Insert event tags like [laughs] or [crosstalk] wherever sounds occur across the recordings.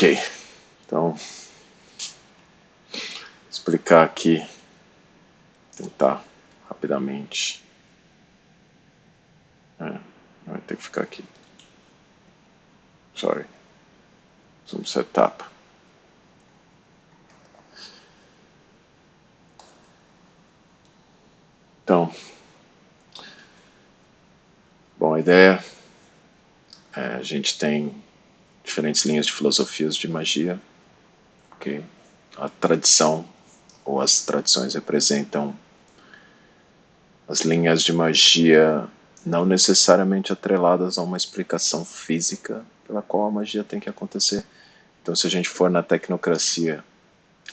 Ok, então explicar aqui, tentar rapidamente. É, vai ter que ficar aqui. Sorry. Some setup. Então, bom, a ideia é, a gente tem diferentes linhas de filosofias de magia, ok? A tradição ou as tradições representam as linhas de magia não necessariamente atreladas a uma explicação física pela qual a magia tem que acontecer. Então, se a gente for na tecnocracia,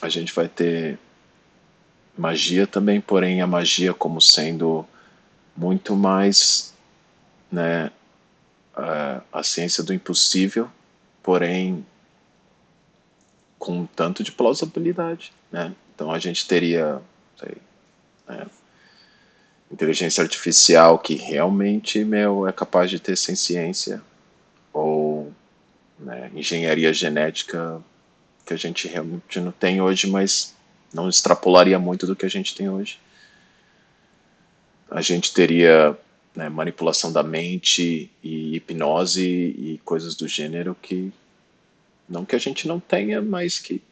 a gente vai ter magia também, porém a magia como sendo muito mais né, a, a ciência do impossível, porém com um tanto de plausibilidade. Né? Então a gente teria sei, né, inteligência artificial que realmente meu, é capaz de ter ciência, ou né, engenharia genética que a gente realmente não tem hoje, mas não extrapolaria muito do que a gente tem hoje. A gente teria né, manipulação da mente e hipnose e coisas do gênero que não que a gente não tenha, mas que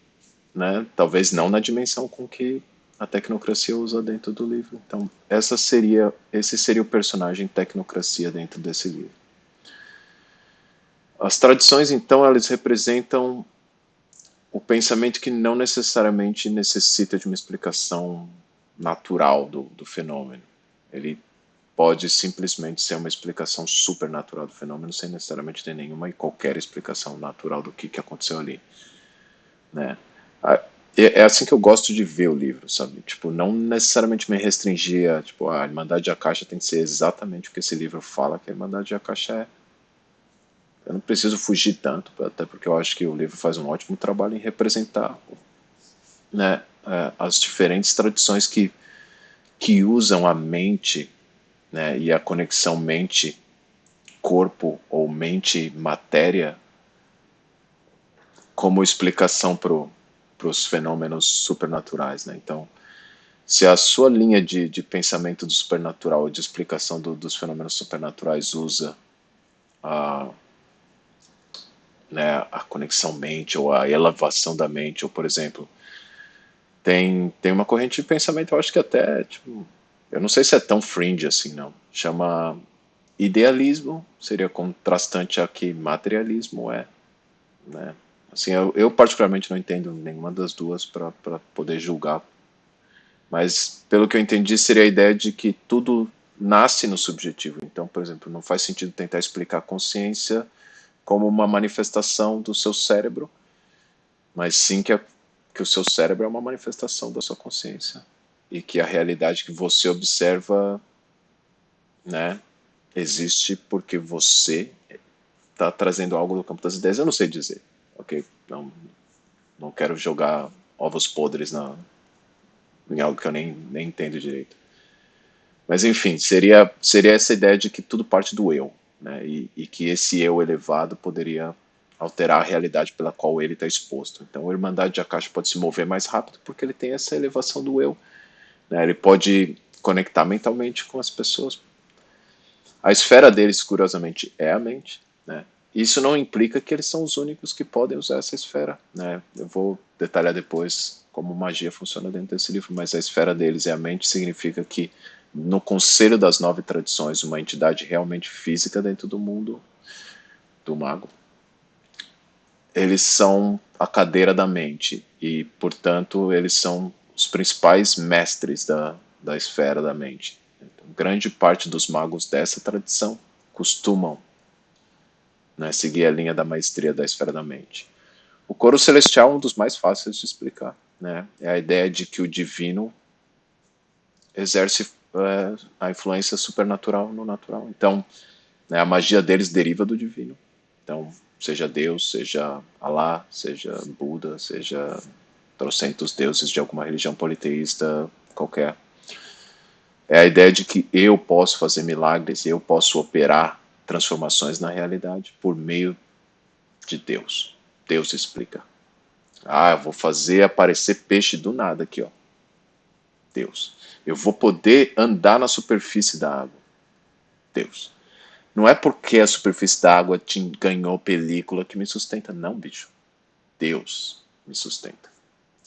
né, talvez não na dimensão com que a tecnocracia usa dentro do livro. Então, essa seria esse seria o personagem tecnocracia dentro desse livro. As tradições, então, elas representam o pensamento que não necessariamente necessita de uma explicação natural do, do fenômeno. Ele pode simplesmente ser uma explicação supernatural do fenômeno sem necessariamente ter nenhuma e qualquer explicação natural do que, que aconteceu ali. Né? É assim que eu gosto de ver o livro, sabe? Tipo, não necessariamente me restringir a, tipo, a Irmandade de Akasha tem que ser exatamente o que esse livro fala que a Irmandade de Akasha é. Eu não preciso fugir tanto, até porque eu acho que o livro faz um ótimo trabalho em representar né, é, as diferentes tradições que, que usam a mente né, e a conexão mente-corpo ou mente-matéria como explicação para os fenômenos supernaturais. Né? Então, se a sua linha de, de pensamento do supernatural, de explicação do, dos fenômenos supernaturais usa a, né, a conexão mente ou a elevação da mente, ou por exemplo, tem, tem uma corrente de pensamento, eu acho que até tipo, eu não sei se é tão fringe assim, não. Chama idealismo, seria contrastante a que materialismo é. Né? Assim, eu, eu particularmente não entendo nenhuma das duas para poder julgar. Mas, pelo que eu entendi, seria a ideia de que tudo nasce no subjetivo. Então, por exemplo, não faz sentido tentar explicar a consciência como uma manifestação do seu cérebro, mas sim que, a, que o seu cérebro é uma manifestação da sua consciência e que a realidade que você observa, né, existe porque você está trazendo algo do campo das ideias. Eu não sei dizer, ok? Não, não quero jogar ovos podres na, em algo que eu nem, nem entendo direito. Mas enfim, seria, seria essa ideia de que tudo parte do eu, né? E, e que esse eu elevado poderia alterar a realidade pela qual ele está exposto. Então, a Irmandade de Akasha pode se mover mais rápido porque ele tem essa elevação do eu né? Ele pode conectar mentalmente com as pessoas. A esfera deles, curiosamente, é a mente. Né? Isso não implica que eles são os únicos que podem usar essa esfera. Né? Eu vou detalhar depois como magia funciona dentro desse livro, mas a esfera deles é a mente, significa que no conselho das nove tradições, uma entidade realmente física dentro do mundo do mago, eles são a cadeira da mente e, portanto, eles são os principais mestres da, da esfera da mente. Então, grande parte dos magos dessa tradição costumam né, seguir a linha da maestria da esfera da mente. O coro celestial é um dos mais fáceis de explicar. Né? É a ideia de que o divino exerce é, a influência supernatural no natural. Então, né, a magia deles deriva do divino. Então, seja Deus, seja Alá, seja Buda, seja trocentos deuses de alguma religião politeísta qualquer. É a ideia de que eu posso fazer milagres, eu posso operar transformações na realidade por meio de Deus. Deus explica. Ah, eu vou fazer aparecer peixe do nada aqui, ó. Deus. Eu vou poder andar na superfície da água. Deus. Não é porque a superfície da água te ganhou película que me sustenta, não, bicho. Deus me sustenta.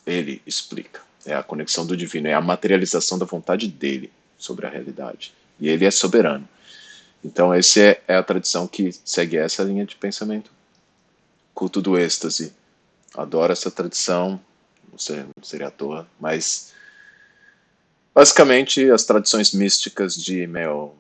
Ele explica. É a conexão do divino, é a materialização da vontade dele sobre a realidade. E ele é soberano. Então, essa é, é a tradição que segue essa linha de pensamento. Culto do êxtase. Adoro essa tradição, não, sei, não seria à toa, mas basicamente as tradições místicas de meu,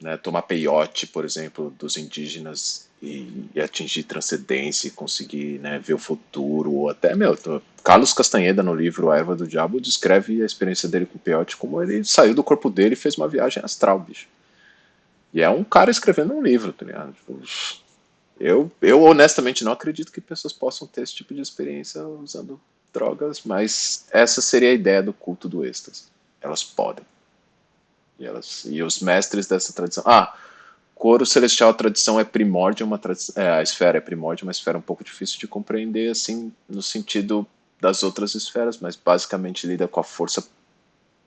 né, tomar peiote, por exemplo, dos indígenas e, e atingir transcendência e conseguir né, ver o futuro, ou até, meu, Carlos Castanheda no livro A Erva do Diabo descreve a experiência dele com o peiote como ele saiu do corpo dele e fez uma viagem astral, bicho. E é um cara escrevendo um livro, tá ligado? Tipo, eu, eu honestamente não acredito que pessoas possam ter esse tipo de experiência usando drogas, mas essa seria a ideia do culto do êxtase. Elas podem. E, elas, e os mestres dessa tradição. Ah, coro celestial, a tradição é primórdia, uma é, a esfera é primórdia, uma esfera um pouco difícil de compreender, assim, no sentido das outras esferas, mas basicamente lida com a força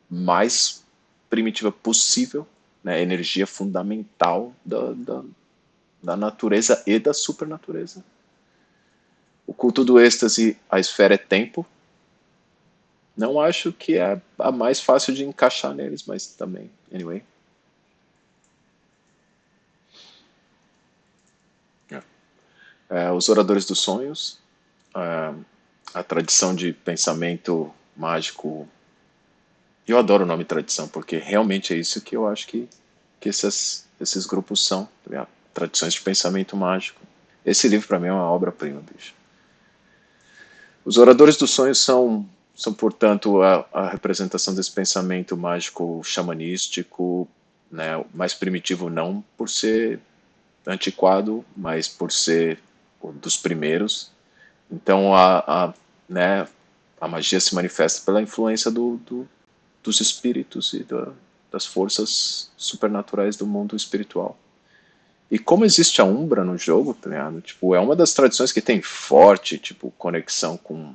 mais primitiva possível né, energia fundamental da, da, da natureza e da supernatureza. O culto do êxtase, a esfera é tempo. Não acho que é a mais fácil de encaixar neles, mas também, anyway. É, é os oradores dos sonhos, é, a tradição de pensamento mágico eu adoro o nome tradição, porque realmente é isso que eu acho que, que esses, esses grupos são, tá tradições de pensamento mágico. Esse livro para mim é uma obra-prima, bicho. Os oradores dos sonhos são, são portanto, a, a representação desse pensamento mágico xamanístico, né, mais primitivo não por ser antiquado, mas por ser um dos primeiros. Então a, a, né, a magia se manifesta pela influência do, do, dos espíritos e da, das forças supernaturais do mundo espiritual. E como existe a Umbra no jogo, tá? Tipo, é uma das tradições que tem forte, tipo, conexão com,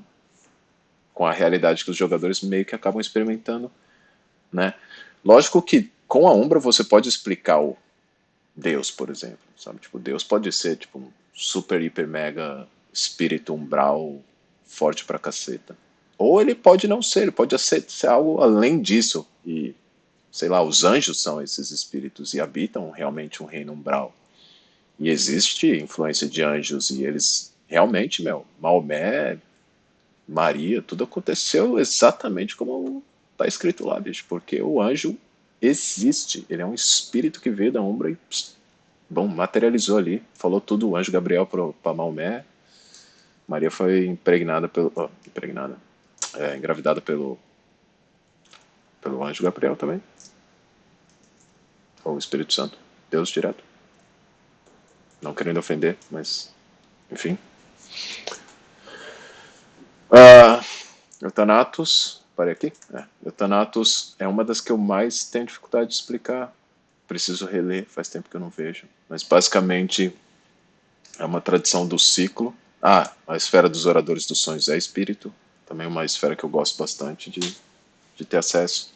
com a realidade que os jogadores meio que acabam experimentando, né? Lógico que com a Umbra você pode explicar o Deus, por exemplo, sabe? Tipo, Deus pode ser, tipo, um super, hiper, mega espírito umbral forte pra caceta. Ou ele pode não ser, ele pode ser, ser algo além disso. E, sei lá, os anjos são esses espíritos e habitam realmente um reino umbral. E existe influência de anjos e eles realmente, meu, Maomé, Maria, tudo aconteceu exatamente como está escrito lá, bicho, porque o anjo existe, ele é um espírito que veio da Umbra e, pss, bom, materializou ali, falou tudo o anjo Gabriel para Maomé, Maria foi impregnada pelo, oh, impregnada, é, engravidada pelo, pelo anjo Gabriel também. Ou o Espírito Santo, Deus direto. Não querendo ofender, mas enfim. Uh, Eutanatos, parei aqui. É, Eutanatos é uma das que eu mais tenho dificuldade de explicar. Preciso reler, faz tempo que eu não vejo. Mas basicamente é uma tradição do ciclo. Ah, a esfera dos oradores dos sonhos é espírito, também uma esfera que eu gosto bastante de, de ter acesso.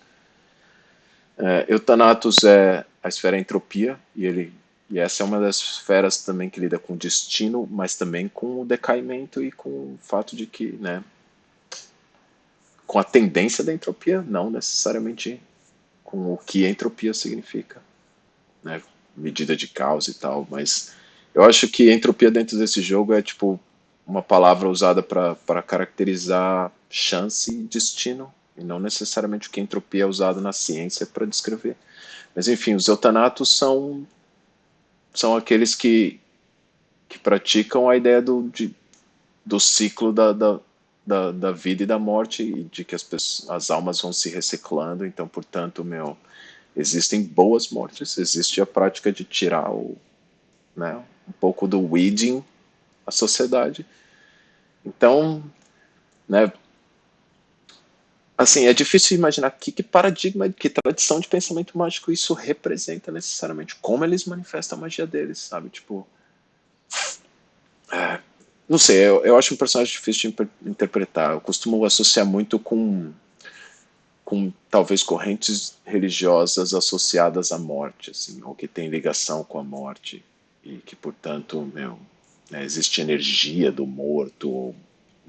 É, Eutanatos é a esfera entropia, e, ele, e essa é uma das esferas também que lida com o destino, mas também com o decaimento e com o fato de que, né, com a tendência da entropia, não necessariamente com o que entropia significa, né, medida de causa e tal, mas eu acho que entropia dentro desse jogo é tipo uma palavra usada para caracterizar chance e destino, e não necessariamente o que entropia é usado na ciência para descrever. Mas enfim, os eutanatos são, são aqueles que, que praticam a ideia do, de, do ciclo da, da, da, da, vida e da morte, e de que as, pessoas, as almas vão se reciclando, então, portanto, meu, existem boas mortes, existe a prática de tirar o, né, um pouco do weeding a sociedade. Então, né, assim, é difícil imaginar que, que paradigma, que tradição de pensamento mágico isso representa necessariamente, como eles manifestam a magia deles, sabe? Tipo, é, não sei, eu, eu acho um personagem difícil de interpretar. Eu costumo associar muito com, com talvez correntes religiosas associadas à morte, assim, ou que tem ligação com a morte e que, portanto, meu, né, existe energia do morto,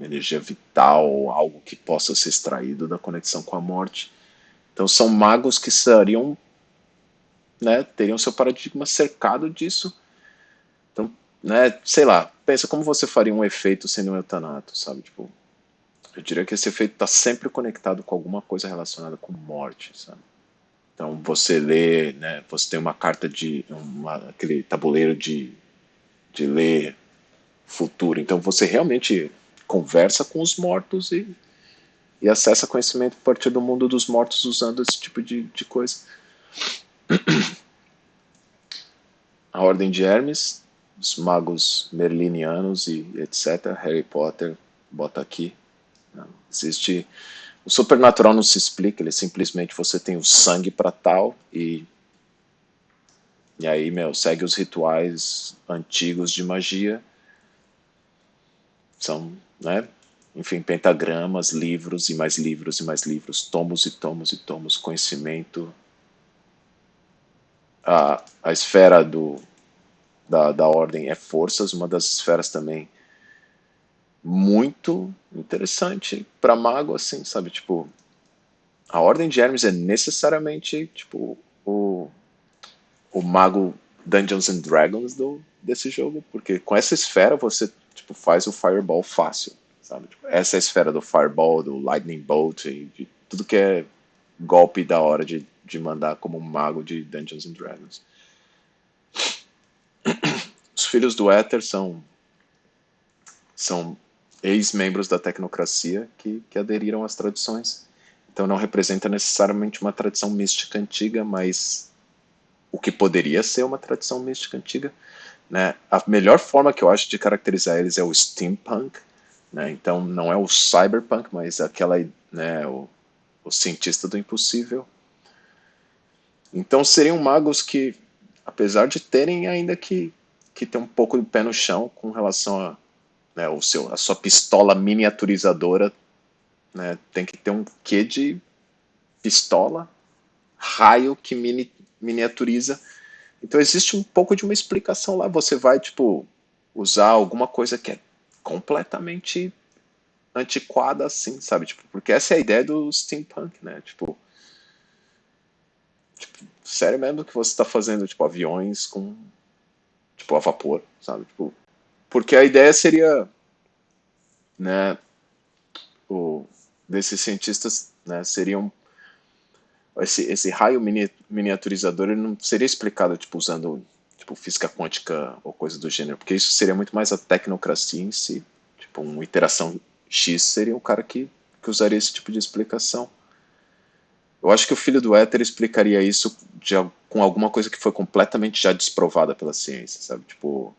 energia vital, algo que possa ser extraído da conexão com a morte. Então são magos que seriam, né, teriam seu paradigma cercado disso. Então, né, sei lá, pensa como você faria um efeito sendo um eutanato, sabe? Tipo, eu diria que esse efeito está sempre conectado com alguma coisa relacionada com morte, sabe? Então você lê, né, você tem uma carta de uma, aquele tabuleiro de, de ler futuro. Então você realmente conversa com os mortos e, e acessa conhecimento a partir do mundo dos mortos usando esse tipo de, de coisa. A Ordem de Hermes, os magos merlinianos e etc. Harry Potter, bota aqui. Não, existe. O supernatural não se explica, ele simplesmente você tem o sangue para tal e. E aí, meu, segue os rituais antigos de magia são, né? Enfim, pentagramas, livros e mais livros e mais livros, tomos e tomos e tomos, conhecimento. A, a esfera do, da, da ordem é forças, uma das esferas também muito interessante para mago, assim, sabe? Tipo, a ordem de Hermes é necessariamente, tipo, o, o mago Dungeons and Dragons do, desse jogo, porque com essa esfera você tipo, faz o Fireball fácil, sabe? Tipo, essa é a esfera do Fireball, do Lightning Bolt, e de tudo que é golpe da hora de, de mandar como um mago de Dungeons and Dragons. [clears throat] Os filhos do Éter são, são ex-membros da tecnocracia que, que aderiram às tradições. Então não representa necessariamente uma tradição mística antiga, mas o que poderia ser uma tradição mística antiga. Né? A melhor forma que eu acho de caracterizar eles é o steampunk, né? então não é o cyberpunk, mas aquela, né, o, o cientista do impossível. Então seriam magos que, apesar de terem ainda que, que ter um pouco de pé no chão com relação a né, o seu, a sua pistola miniaturizadora, né, tem que ter um quê de pistola, raio que mini, miniaturiza então existe um pouco de uma explicação lá. Você vai, tipo, usar alguma coisa que é completamente antiquada assim, sabe? Tipo, porque essa é a ideia do steampunk, né? Tipo, tipo sério mesmo que você está fazendo, tipo, aviões com, tipo, a vapor, sabe? Tipo, porque a ideia seria, né, o, desses cientistas, né, seriam esse, esse raio mini, miniaturizador ele não seria explicado tipo usando tipo física quântica ou coisa do gênero, porque isso seria muito mais a tecnocracia em si. Tipo, uma iteração X seria um cara que, que usaria esse tipo de explicação. Eu acho que o filho do éter explicaria isso de, com alguma coisa que foi completamente já desprovada pela ciência, sabe? Tipo,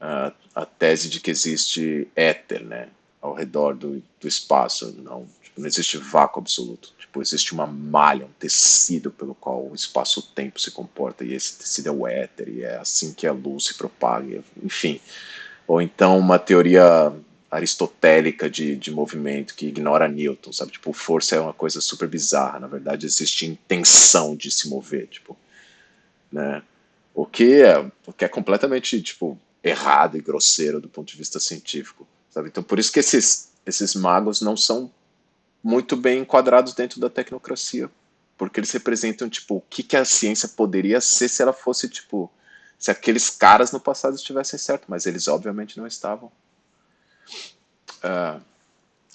a, a tese de que existe éter, né? Ao redor do, do espaço, não Tipo, não existe vácuo absoluto. Tipo, existe uma malha, um tecido pelo qual o espaço-tempo se comporta, e esse tecido é o éter, e é assim que a luz se propaga, enfim. Ou então uma teoria aristotélica de, de movimento que ignora Newton, sabe? Tipo, força é uma coisa super bizarra, na verdade existe intenção de se mover, tipo, né? O que é, o que é completamente, tipo, errado e grosseiro do ponto de vista científico, sabe? Então, por isso que esses, esses magos não são muito bem enquadrados dentro da tecnocracia, porque eles representam tipo o que, que a ciência poderia ser se ela fosse tipo se aqueles caras no passado estivessem certo, mas eles obviamente não estavam. Uh,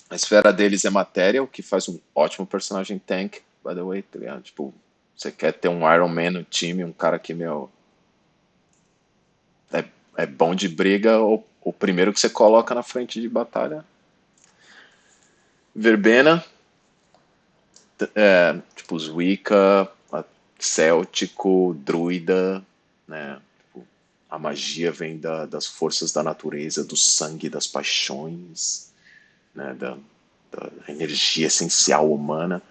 a esfera deles é matéria, o que faz um ótimo personagem tank, by the way, tá? Tipo, você quer ter um Iron Man no time, um cara que, meu, é, é bom de briga, o, o primeiro que você coloca na frente de batalha verbena, é, tipo os Wicca, céltico, druida, né? Tipo, a magia vem da, das forças da natureza, do sangue, das paixões, né? Da, da energia essencial humana.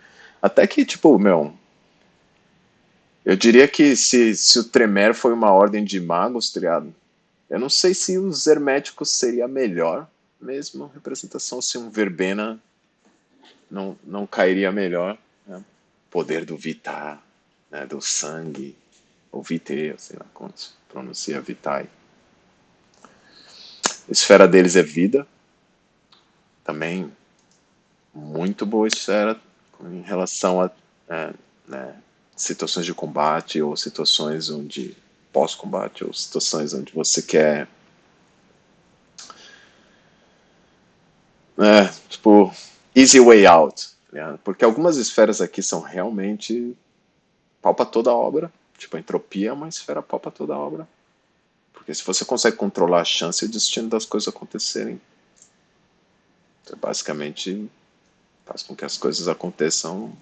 Até que, tipo, meu, eu diria que se, se o Tremer foi uma ordem de magos, tá Eu não sei se os herméticos seria a melhor mesmo representação, se um verbena não, não cairia melhor. Né? Poder do vitar, né? do sangue, ou vite, sei lá como se pronuncia vitai. A esfera deles é vida. Também muito boa esfera em relação a é, né, situações de combate ou situações onde pós-combate ou situações onde você quer é, tipo easy way out né? porque algumas esferas aqui são realmente palpa toda a obra tipo a entropia é uma esfera palpa toda a obra porque se você consegue controlar a chance e o destino das coisas acontecerem você basicamente faz com que as coisas aconteçam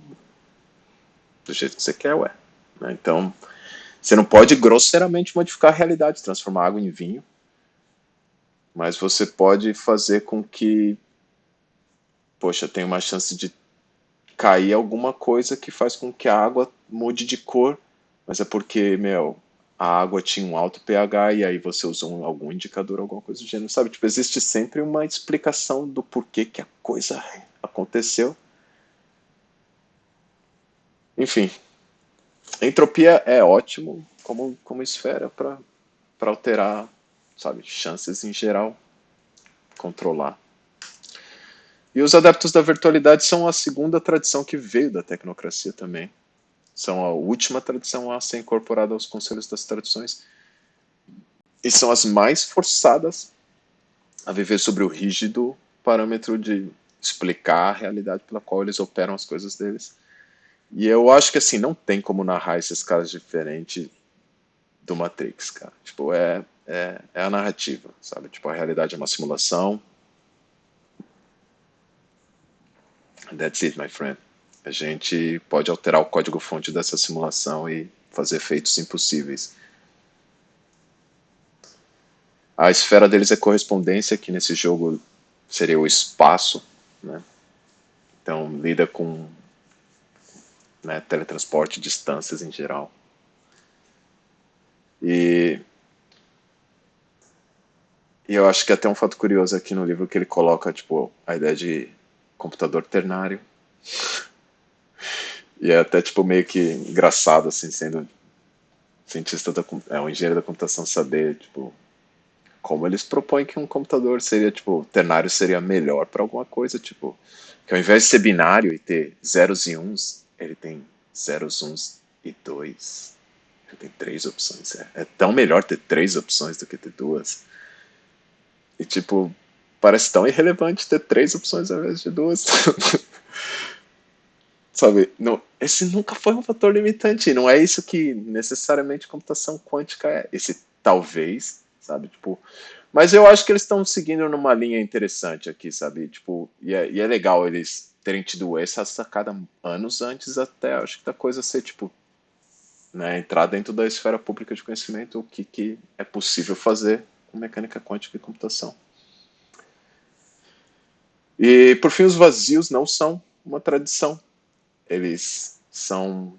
do jeito que você quer, ué. Né? Então, você não pode grosseiramente modificar a realidade, transformar água em vinho, mas você pode fazer com que, poxa, tem uma chance de cair alguma coisa que faz com que a água mude de cor, mas é porque, meu, a água tinha um alto pH e aí você usou algum indicador, alguma coisa do gênero, sabe? Tipo, existe sempre uma explicação do porquê que a coisa aconteceu enfim, entropia é ótimo como, como esfera para alterar, sabe, chances em geral, controlar. E os adeptos da virtualidade são a segunda tradição que veio da tecnocracia também. São a última tradição a ser incorporada aos conselhos das tradições. E são as mais forçadas a viver sobre o rígido parâmetro de explicar a realidade pela qual eles operam as coisas deles e eu acho que assim, não tem como narrar esses casos diferentes do Matrix, cara. Tipo, é, é, é a narrativa, sabe? Tipo, a realidade é uma simulação. That's it, my friend. A gente pode alterar o código-fonte dessa simulação e fazer feitos impossíveis. A esfera deles é correspondência, que nesse jogo seria o espaço, né? Então, lida com né, teletransporte, distâncias em geral. E, e eu acho que até um fato curioso aqui no livro que ele coloca tipo a ideia de computador ternário. E é até tipo meio que engraçado assim, sendo cientista da é um engenheiro da computação saber tipo como eles propõem que um computador seria tipo ternário seria melhor para alguma coisa tipo que ao invés de ser binário e ter zeros e uns ele tem zeros, uns e dois. Ele tem três opções. É, é tão melhor ter três opções do que ter duas. E tipo, parece tão irrelevante ter três opções ao invés de duas. [laughs] Sabe, não, esse nunca foi um fator limitante. Não é isso que necessariamente computação quântica é. Esse talvez, sabe, tipo. Mas eu acho que eles estão seguindo numa linha interessante aqui, sabe? Tipo, e é, e é legal eles terem tido essa sacada anos antes até, acho que da coisa ser, tipo, né, entrar dentro da esfera pública de conhecimento o que, que é possível fazer com mecânica quântica e computação. E, por fim, os vazios não são uma tradição. Eles são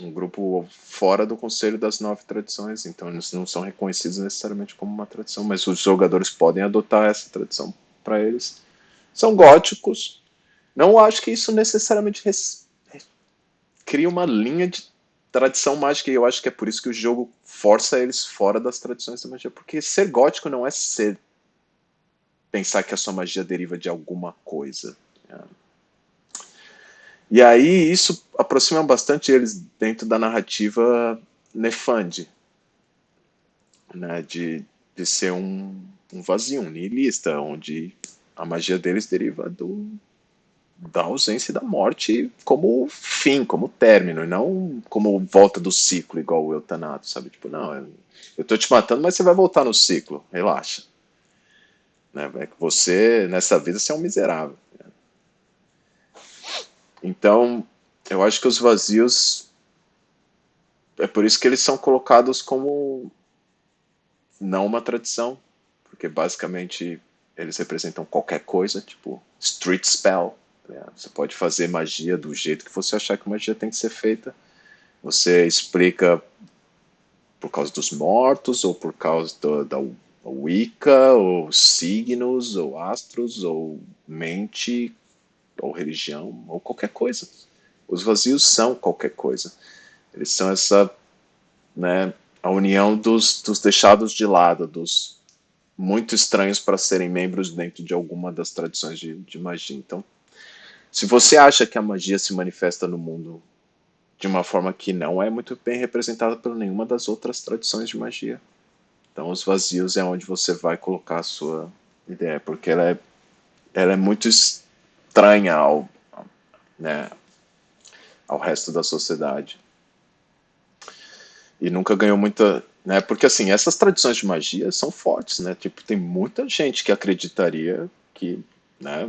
um grupo fora do conselho das nove tradições, então eles não são reconhecidos necessariamente como uma tradição, mas os jogadores podem adotar essa tradição para eles. São góticos, não acho que isso necessariamente res... cria uma linha de tradição mágica, e eu acho que é por isso que o jogo força eles fora das tradições da magia, porque ser gótico não é ser pensar que a sua magia deriva de alguma coisa. Né? E aí isso aproxima bastante eles dentro da narrativa Nefand, né, de, de ser um, um vazio, um nihilista, onde a magia deles deriva do, da ausência e da morte como fim, como término, e não como volta do ciclo, igual o eutanato, sabe? Tipo, não, eu tô te matando, mas você vai voltar no ciclo, relaxa. Né? É que você, nessa vida, você é um miserável. Né? Então, eu acho que os vazios, é por isso que eles são colocados como não uma tradição, porque basicamente eles representam qualquer coisa, tipo street spell, é, você pode fazer magia do jeito que você achar que magia tem que ser feita. Você explica por causa dos mortos, ou por causa do, da Wicca, ou signos, ou astros, ou mente, ou religião, ou qualquer coisa. Os vazios são qualquer coisa. Eles são essa, né, a união dos, dos deixados de lado, dos muito estranhos para serem membros dentro de alguma das tradições de, de magia. Então, se você acha que a magia se manifesta no mundo de uma forma que não é muito bem representada por nenhuma das outras tradições de magia. Então, os vazios é onde você vai colocar a sua ideia, porque ela é, ela é muito estranha ao, né, ao resto da sociedade. E nunca ganhou muita. Né, porque, assim, essas tradições de magia são fortes, né? Tipo, tem muita gente que acreditaria que né,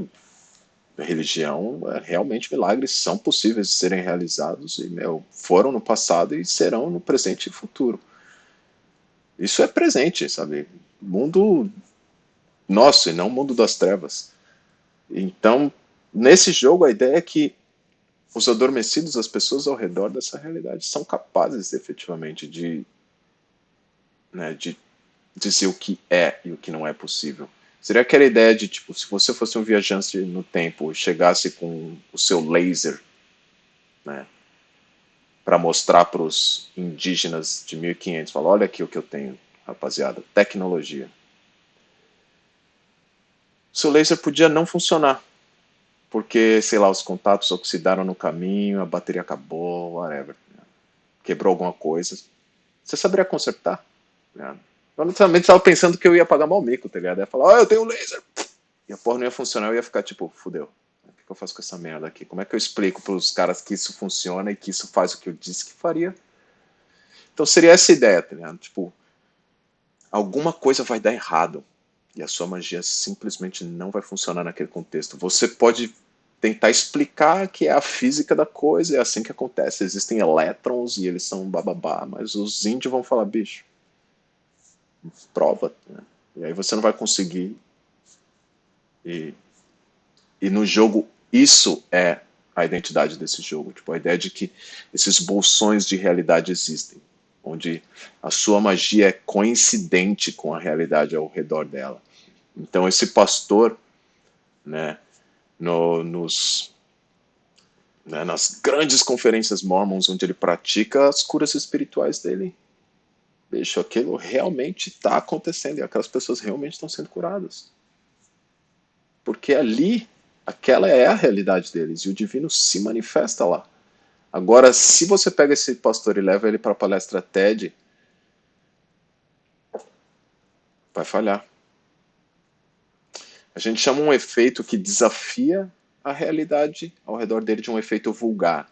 religião, é, realmente milagres são possíveis de serem realizados e meu, foram no passado e serão no presente e futuro. Isso é presente, sabe? Mundo nosso e não mundo das trevas. Então, nesse jogo, a ideia é que os adormecidos, as pessoas ao redor dessa realidade, são capazes efetivamente de, né, de dizer o que é e o que não é possível. Seria aquela ideia de, tipo, se você fosse um viajante no tempo e chegasse com o seu laser, né, para mostrar para os indígenas de 1500, falar, olha aqui o que eu tenho, rapaziada, tecnologia. Seu laser podia não funcionar, porque, sei lá, os contatos oxidaram no caminho, a bateria acabou, whatever. Né? Quebrou alguma coisa. Você saberia consertar? Né? Eu também estava pensando que eu ia pagar mal mico, tá ligado? Eu ia falar, ó, oh, eu tenho laser. E a porra não ia funcionar, eu ia ficar tipo, fudeu. Eu faço com essa merda aqui? Como é que eu explico para os caras que isso funciona e que isso faz o que eu disse que faria? Então seria essa ideia, tá ligado? Tipo, alguma coisa vai dar errado e a sua magia simplesmente não vai funcionar naquele contexto. Você pode tentar explicar que é a física da coisa, é assim que acontece. Existem elétrons e eles são bababá, mas os índios vão falar, bicho, prova. Né? E aí você não vai conseguir. E, e no jogo, isso é a identidade desse jogo. Tipo, a ideia de que esses bolsões de realidade existem, onde a sua magia é coincidente com a realidade ao redor dela. Então, esse pastor, né, no, nos, né, nas grandes conferências mormons, onde ele pratica as curas espirituais dele, bicho, aquilo realmente está acontecendo e aquelas pessoas realmente estão sendo curadas. Porque ali, aquela é a realidade deles e o divino se manifesta lá. Agora, se você pega esse pastor e leva ele para a palestra TED, vai falhar. A gente chama um efeito que desafia a realidade ao redor dele de um efeito vulgar.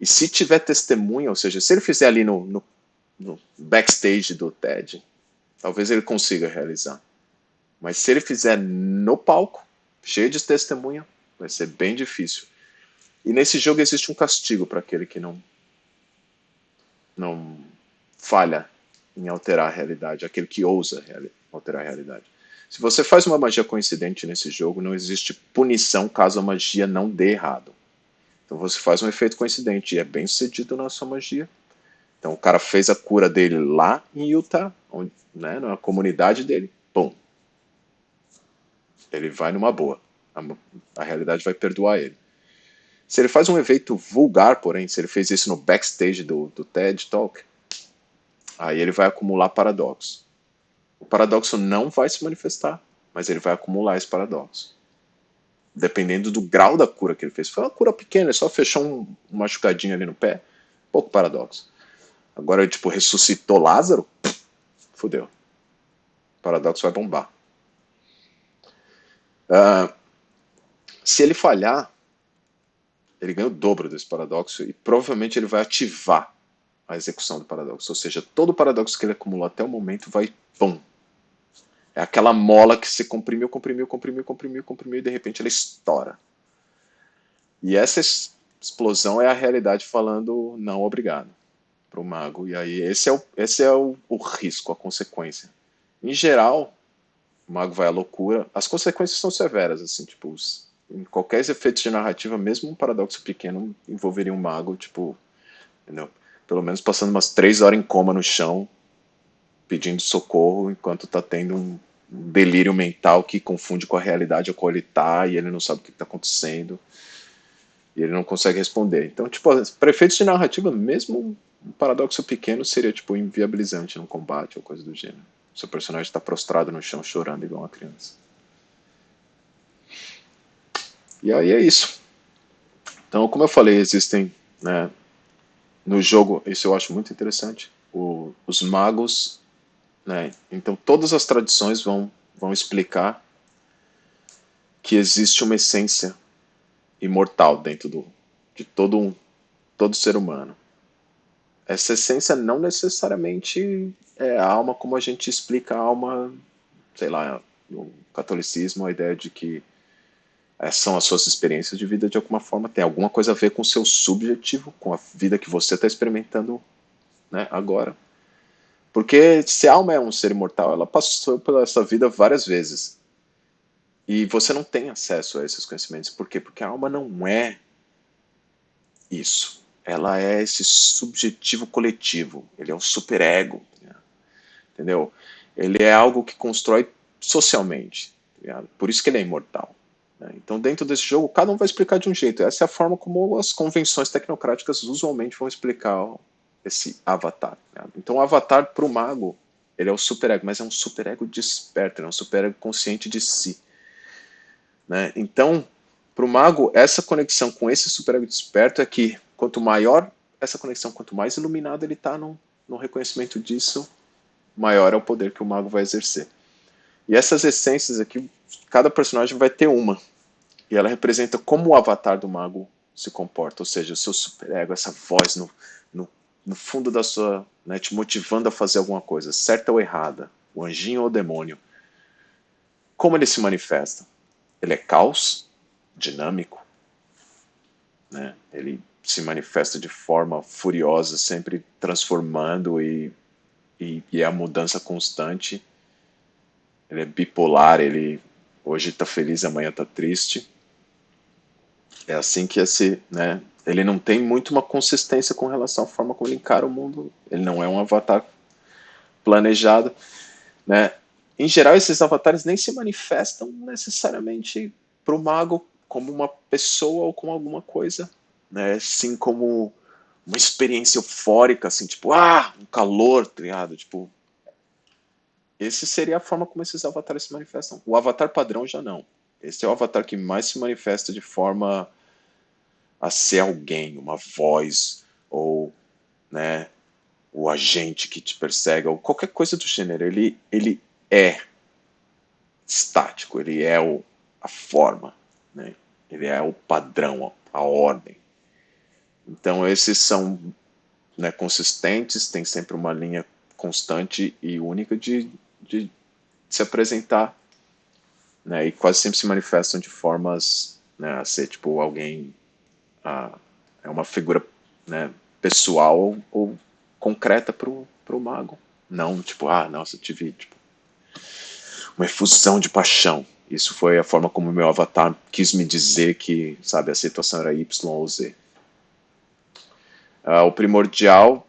E se tiver testemunha, ou seja, se ele fizer ali no, no no backstage do TED, talvez ele consiga realizar. Mas se ele fizer no palco, cheio de testemunha, vai ser bem difícil. E nesse jogo existe um castigo para aquele que não não falha em alterar a realidade, aquele que ousa alterar a realidade. Se você faz uma magia coincidente nesse jogo, não existe punição caso a magia não dê errado. Então você faz um efeito coincidente e é bem sucedido na sua magia, então o cara fez a cura dele lá em Utah, onde, né, na comunidade dele, pum. Ele vai numa boa. A, a realidade vai perdoar ele. Se ele faz um evento vulgar, porém, se ele fez isso no backstage do, do TED Talk, aí ele vai acumular paradoxo. O paradoxo não vai se manifestar, mas ele vai acumular esse paradoxo. Dependendo do grau da cura que ele fez. Foi uma cura pequena, ele só fechou um, um machucadinho ali no pé, pouco paradoxo. Agora, tipo, ressuscitou Lázaro? Fudeu. O paradoxo vai bombar. Uh, se ele falhar, ele ganha o dobro desse paradoxo e provavelmente ele vai ativar a execução do paradoxo. Ou seja, todo o paradoxo que ele acumulou até o momento vai, pum. É aquela mola que se comprimiu, comprimiu, comprimiu, comprimiu, comprimiu e de repente ela estoura. E essa explosão é a realidade falando não obrigado para o mago. E aí esse é, o, esse é o, o risco, a consequência. Em geral, o mago vai à loucura. As consequências são severas, assim, tipo, os, em qualquer efeito de narrativa, mesmo um paradoxo pequeno envolveria um mago, tipo, entendeu? pelo menos passando umas três horas em coma no chão, pedindo socorro, enquanto está tendo um delírio mental que confunde com a realidade a qual ele está e ele não sabe o que está acontecendo e ele não consegue responder. Então, tipo, para efeitos de narrativa, mesmo um paradoxo pequeno seria tipo inviabilizante num combate ou coisa do gênero. Seu personagem está prostrado no chão chorando igual uma criança. E aí é isso. Então, como eu falei, existem né, no jogo, isso eu acho muito interessante, o, os magos, né, então todas as tradições vão, vão explicar que existe uma essência imortal dentro do, de todo, um, todo ser humano. Essa essência não necessariamente é a alma como a gente explica a alma, sei lá, no catolicismo, a ideia de que é, são as suas experiências de vida de alguma forma, tem alguma coisa a ver com o seu subjetivo, com a vida que você está experimentando né, agora. Porque se a alma é um ser imortal, ela passou pela essa vida várias vezes. E você não tem acesso a esses conhecimentos. Por quê? Porque a alma não é isso. Ela é esse subjetivo coletivo. Ele é um superego. Né? Entendeu? Ele é algo que constrói socialmente. Tá Por isso que ele é imortal. Né? Então, dentro desse jogo, cada um vai explicar de um jeito. Essa é a forma como as convenções tecnocráticas usualmente vão explicar esse avatar. Né? Então, o avatar para o mago, ele é o superego, mas é um superego desperto, é um superego consciente de si. Né? Então, para o mago, essa conexão com esse superego desperto é que quanto maior essa conexão, quanto mais iluminado ele está no, no reconhecimento disso, maior é o poder que o mago vai exercer. E essas essências aqui, cada personagem vai ter uma. E ela representa como o avatar do mago se comporta, ou seja, o seu superego, essa voz no, no, no fundo da sua, né, te motivando a fazer alguma coisa, certa ou errada, o anjinho ou o demônio. Como ele se manifesta? Ele é caos, dinâmico, né? ele se manifesta de forma furiosa, sempre transformando e, e, e é a mudança constante ele é bipolar, ele hoje está feliz, amanhã está triste. É assim que esse, né, ele não tem muito uma consistência com relação à forma como ele encara o mundo. Ele não é um avatar planejado, né? Em geral, esses avatares nem se manifestam necessariamente para o mago como uma pessoa ou como alguma coisa, né? Sim como uma experiência eufórica, assim, tipo, ah, um calor, triado, tá tipo, esse seria a forma como esses avatares se manifestam. O avatar padrão já não. Esse é o avatar que mais se manifesta de forma a ser alguém, uma voz, ou né, o agente que te persegue, ou qualquer coisa do gênero. Ele, ele é estático, ele é o, a forma, né? ele é o padrão, a ordem. Então esses são né, consistentes, tem sempre uma linha constante e única de, de se apresentar, né, e quase sempre se manifestam de formas né, a ser tipo alguém, é uma figura né, pessoal ou, concreta para o mago. Não, tipo, ah, nossa, tive tipo, uma efusão de paixão. Isso foi a forma como meu avatar quis me dizer que, sabe, a situação era Y ou Z. Uh, o primordial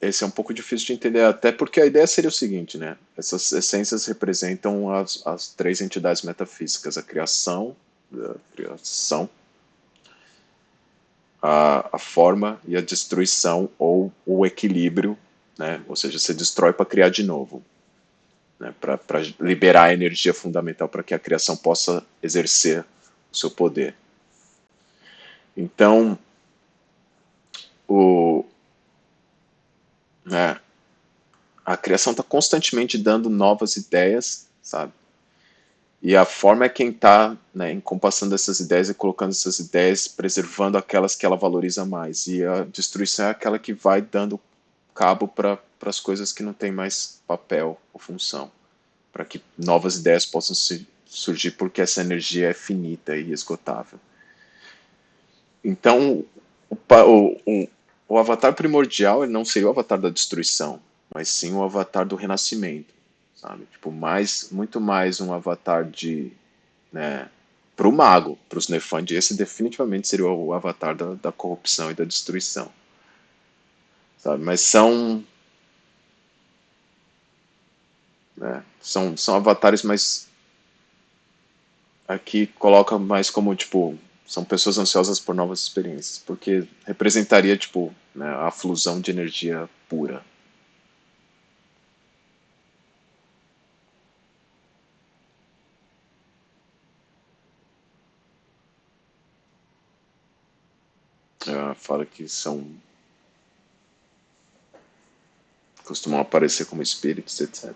esse é um pouco difícil de entender, até porque a ideia seria o seguinte, né? Essas essências representam as, as três entidades metafísicas, a criação, a criação, a, a forma e a destruição ou o equilíbrio, né? Ou seja, você destrói para criar de novo, né? Para liberar a energia fundamental para que a criação possa exercer o seu poder. Então, o, né? A criação está constantemente dando novas ideias, sabe? E a forma é quem está né, encompassando essas ideias e colocando essas ideias, preservando aquelas que ela valoriza mais. E a destruição é aquela que vai dando cabo para as coisas que não têm mais papel ou função, para que novas ideias possam se, surgir, porque essa energia é finita e esgotável. Então, o, o, o avatar primordial ele não seria o avatar da destruição, mas sim o avatar do renascimento, sabe? Tipo, mais, muito mais um avatar de, né, para o mago, para os Nefandi, esse definitivamente seria o avatar da, da corrupção e da destruição. sabe? Mas são né? São, são avatares mais aqui coloca mais como tipo são pessoas ansiosas por novas experiências, porque representaria tipo né, a fusão de energia pura. Ela fala que são costumam aparecer como espíritos, etc.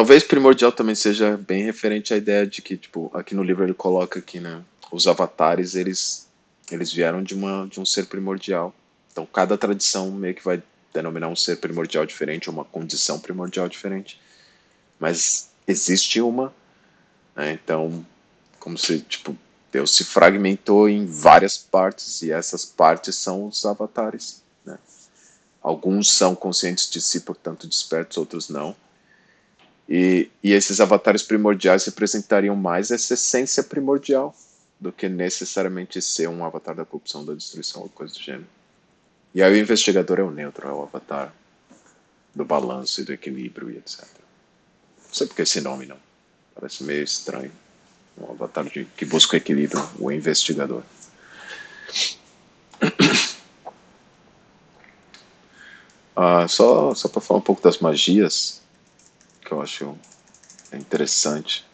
Talvez primordial também seja bem referente à ideia de que, tipo, aqui no livro ele coloca que, né, os avatares, eles, eles vieram de, uma, de um ser primordial. Então, cada tradição meio que vai denominar um ser primordial diferente, uma condição primordial diferente. Mas existe uma, né, então, como se, tipo, Deus se fragmentou em várias partes, e essas partes são os avatares, né. Alguns são conscientes de si, portanto despertos, outros não. E, e esses avatares primordiais representariam mais essa essência primordial do que necessariamente ser um avatar da corrupção, da destruição ou coisa do gênero. E aí o investigador é o neutro, é o avatar do balanço e do equilíbrio e etc. Não sei porque esse nome não. Parece meio estranho. Um avatar de, que busca o equilíbrio, o investigador. Ah, só só para falar um pouco das magias, que eu acho interessante.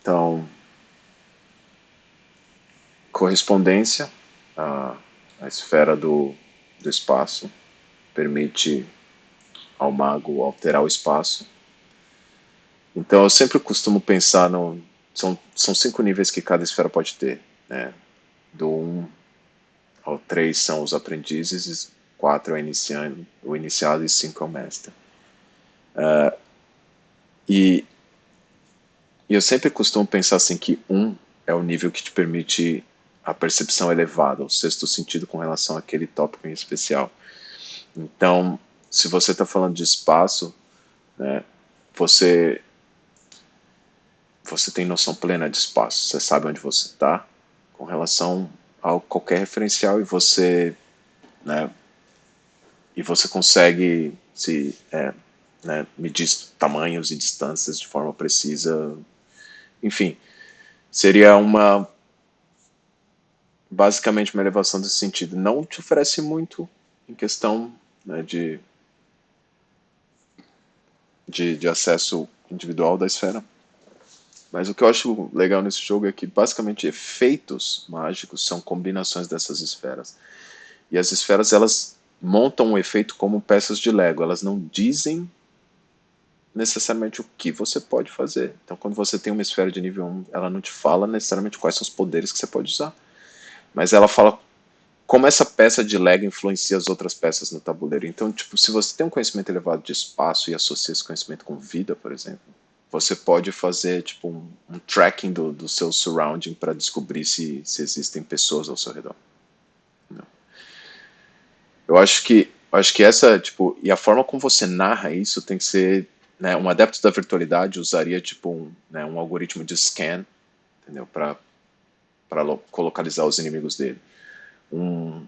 Então, correspondência, a esfera do, do espaço, permite ao mago alterar o espaço então eu sempre costumo pensar no. São, são cinco níveis que cada esfera pode ter. Né? Do 1 um ao 3 são os aprendizes, 4 é o iniciado, o iniciado e 5 é o mestre. Uh, e, e eu sempre costumo pensar assim que 1 um é o nível que te permite a percepção elevada, o sexto sentido com relação àquele tópico em especial. Então, se você está falando de espaço, né, você você tem noção plena de espaço, você sabe onde você está com relação a qualquer referencial e você, né, e você consegue se é, né, medir tamanhos e distâncias de forma precisa, enfim, seria uma basicamente uma elevação desse sentido. Não te oferece muito em questão né, de, de, de acesso individual da esfera, mas o que eu acho legal nesse jogo é que basicamente efeitos mágicos são combinações dessas esferas. E as esferas elas montam um efeito como peças de Lego, elas não dizem necessariamente o que você pode fazer. Então quando você tem uma esfera de nível 1, ela não te fala necessariamente quais são os poderes que você pode usar. Mas ela fala como essa peça de Lego influencia as outras peças no tabuleiro. Então, tipo, se você tem um conhecimento elevado de espaço e associa esse conhecimento com vida, por exemplo, você pode fazer tipo um, um tracking do, do seu surrounding para descobrir se, se existem pessoas ao seu redor. Não. Eu acho que acho que essa tipo e a forma como você narra isso tem que ser né, um adepto da virtualidade usaria tipo um, né, um algoritmo de scan entendeu para para localizar os inimigos dele um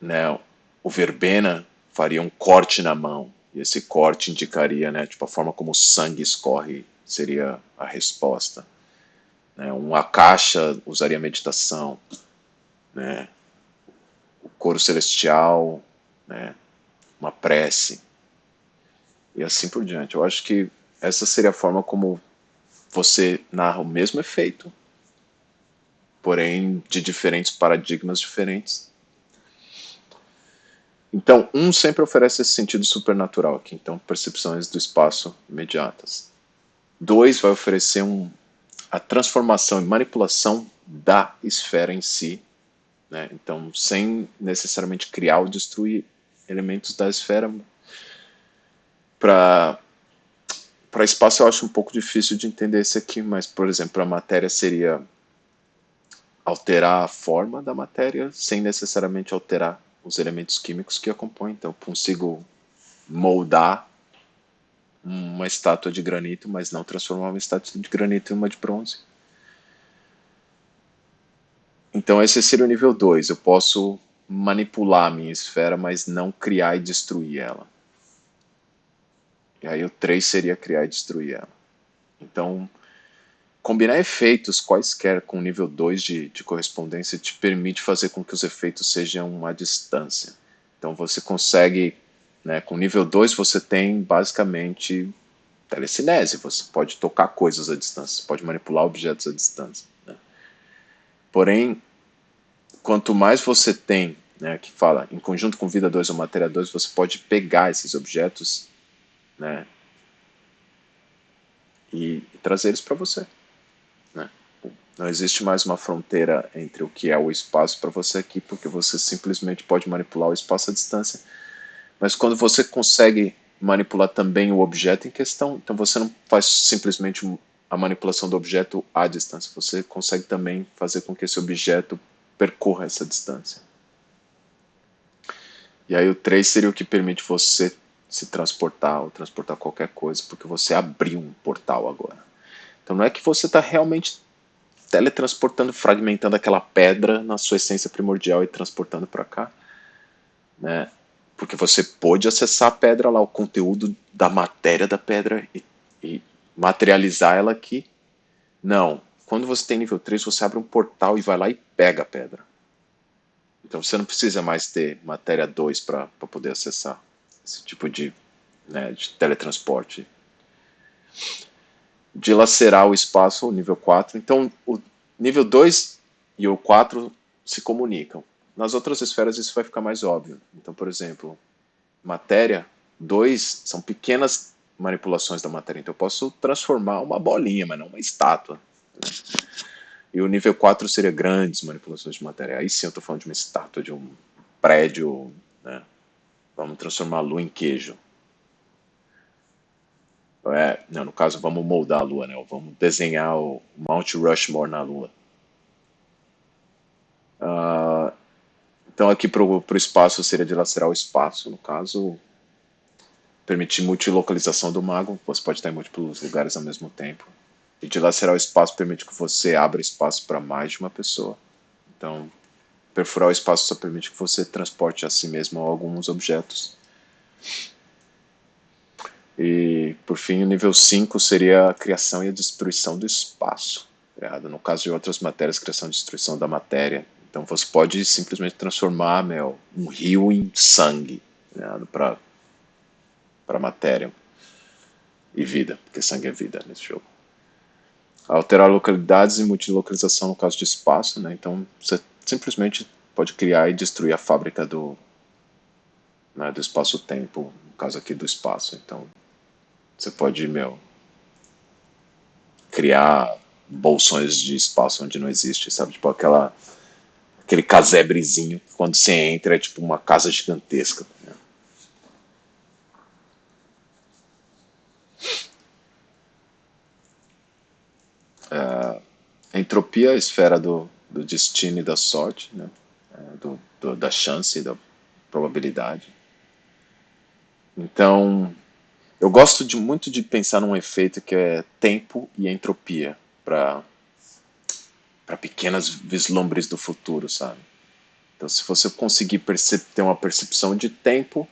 né o verbena faria um corte na mão e esse corte indicaria, né, tipo, a forma como o sangue escorre seria a resposta. Né? Uma caixa usaria meditação. Né? O coro celestial, né? uma prece. E assim por diante. Eu acho que essa seria a forma como você narra o mesmo efeito, porém de diferentes paradigmas diferentes, então, um sempre oferece esse sentido supernatural aqui, então percepções do espaço imediatas. Dois vai oferecer um, a transformação e manipulação da esfera em si, né? então sem necessariamente criar ou destruir elementos da esfera. Para espaço eu acho um pouco difícil de entender esse aqui, mas por exemplo a matéria seria alterar a forma da matéria sem necessariamente alterar os elementos químicos que a compõem. Então, consigo moldar uma estátua de granito, mas não transformar uma estátua de granito em uma de bronze. Então, esse seria o nível 2. Eu posso manipular a minha esfera, mas não criar e destruir ela. E aí o 3 seria criar e destruir ela. Então, combinar efeitos quaisquer com nível 2 de, de correspondência te permite fazer com que os efeitos sejam à distância. Então você consegue, né, com nível 2 você tem basicamente telecinese, você pode tocar coisas à distância, você pode manipular objetos à distância. Né? Porém, quanto mais você tem, né, que fala em conjunto com vida 2 ou matéria 2, você pode pegar esses objetos né, e, e trazer eles para você. Não existe mais uma fronteira entre o que é o espaço para você aqui, porque você simplesmente pode manipular o espaço à distância. Mas quando você consegue manipular também o objeto em questão, então você não faz simplesmente a manipulação do objeto à distância, você consegue também fazer com que esse objeto percorra essa distância. E aí o 3 seria o que permite você se transportar ou transportar qualquer coisa, porque você abriu um portal agora. Então não é que você está realmente teletransportando, fragmentando aquela pedra na sua essência primordial e transportando para cá, né? Porque você pode acessar a pedra lá, o conteúdo da matéria da pedra e, e materializar ela aqui. Não. Quando você tem nível 3, você abre um portal e vai lá e pega a pedra. Então você não precisa mais ter matéria 2 para poder acessar esse tipo de, né, de teletransporte. Dilacerar o espaço, o nível 4. Então, o nível 2 e o 4 se comunicam. Nas outras esferas isso vai ficar mais óbvio. Então, por exemplo, matéria 2 são pequenas manipulações da matéria. Então eu posso transformar uma bolinha, mas não uma estátua. E o nível 4 seria grandes manipulações de matéria. Aí sim eu estou falando de uma estátua, de um prédio, né? Vamos transformar a lua em queijo. É, não, no caso, vamos moldar a lua, né? Vamos desenhar o Mount Rushmore na lua. Uh, então, aqui para o espaço seria dilacerar o espaço. No caso, permitir multilocalização do mago. Você pode estar em múltiplos lugares ao mesmo tempo. E dilacerar o espaço permite que você abra espaço para mais de uma pessoa. Então, Perfurar o espaço só permite que você transporte a si mesmo alguns objetos. E, por fim, o nível 5 seria a criação e a destruição do espaço. Criado. No caso de outras matérias, criação e destruição da matéria. Então você pode simplesmente transformar meu, um rio em sangue para a matéria e vida, porque sangue é vida nesse jogo. Alterar localidades e multilocalização no caso de espaço, né? então você simplesmente pode criar e destruir a fábrica do, né, do espaço-tempo, no caso aqui do espaço. Então, você pode, meu, criar bolsões de espaço onde não existe, sabe? Tipo aquela, aquele casebrezinho, quando você entra é tipo uma casa gigantesca. Né? A entropia, a esfera do, do destino e da sorte, né? É, do, do, da chance e da probabilidade. Então, eu gosto de, muito de pensar num efeito que é tempo e entropia para para pequenas vislumbres do futuro, sabe? Então, se você conseguir ter uma percepção de tempo,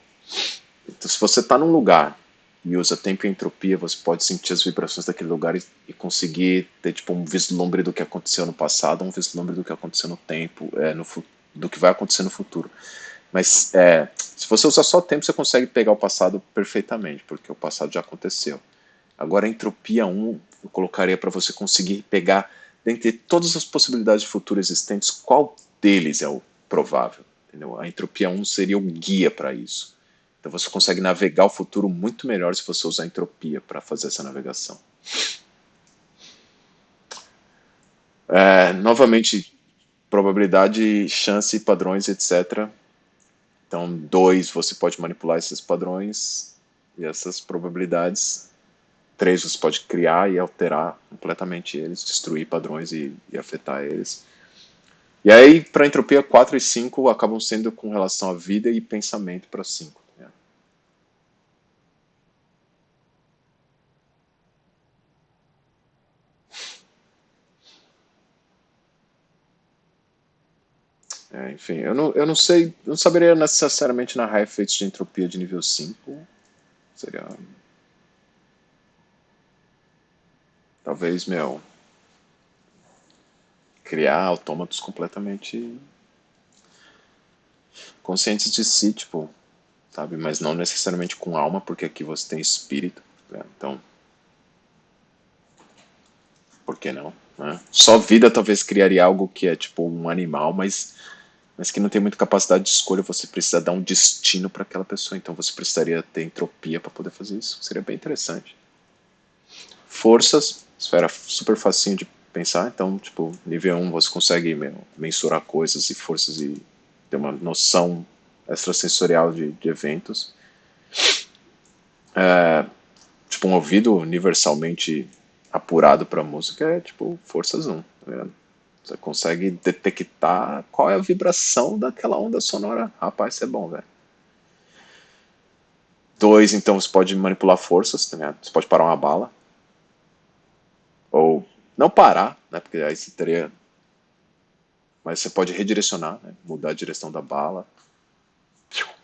então, se você está num lugar e usa tempo e entropia, você pode sentir as vibrações daquele lugar e, e, conseguir ter tipo um vislumbre do que aconteceu no passado, um vislumbre do que aconteceu no tempo, é, no, do que vai acontecer no futuro. Mas é, se você usar só tempo, você consegue pegar o passado perfeitamente, porque o passado já aconteceu. Agora, a entropia 1, eu colocaria para você conseguir pegar, dentre todas as possibilidades de futuro existentes, qual deles é o provável. Entendeu? A entropia 1 seria o guia para isso. Então você consegue navegar o futuro muito melhor se você usar entropia para fazer essa navegação. É, novamente, probabilidade, chance, padrões, etc. Então, dois, você pode manipular esses padrões e essas probabilidades. Três, você pode criar e alterar completamente eles, destruir padrões e, e afetar eles. E aí, para entropia, 4 e 5 acabam sendo com relação à vida e pensamento para 5. Né? É, enfim, eu não, eu não sei, não saberia necessariamente narrar efeitos de entropia de nível 5. Seria. Talvez, meu, criar autômatos completamente conscientes de si, tipo, sabe? Mas não necessariamente com alma, porque aqui você tem espírito, né? então por que não? Né? Só vida talvez criaria algo que é tipo um animal, mas mas que não tem muita capacidade de escolha, você precisa dar um destino para aquela pessoa, então você precisaria ter entropia para poder fazer isso. Seria bem interessante. Forças, esfera super facinho de pensar. Então, tipo, nível 1 você consegue mensurar coisas e forças e ter uma noção extrasensorial de, de eventos. É, tipo, um ouvido universalmente apurado para música é tipo forças 1. Tá você consegue detectar qual é a vibração daquela onda sonora. Rapaz, isso é bom, velho. Dois, então você pode manipular forças, tá você pode parar uma bala. Ou não parar, né? Porque aí você teria. Mas você pode redirecionar, né, mudar a direção da bala,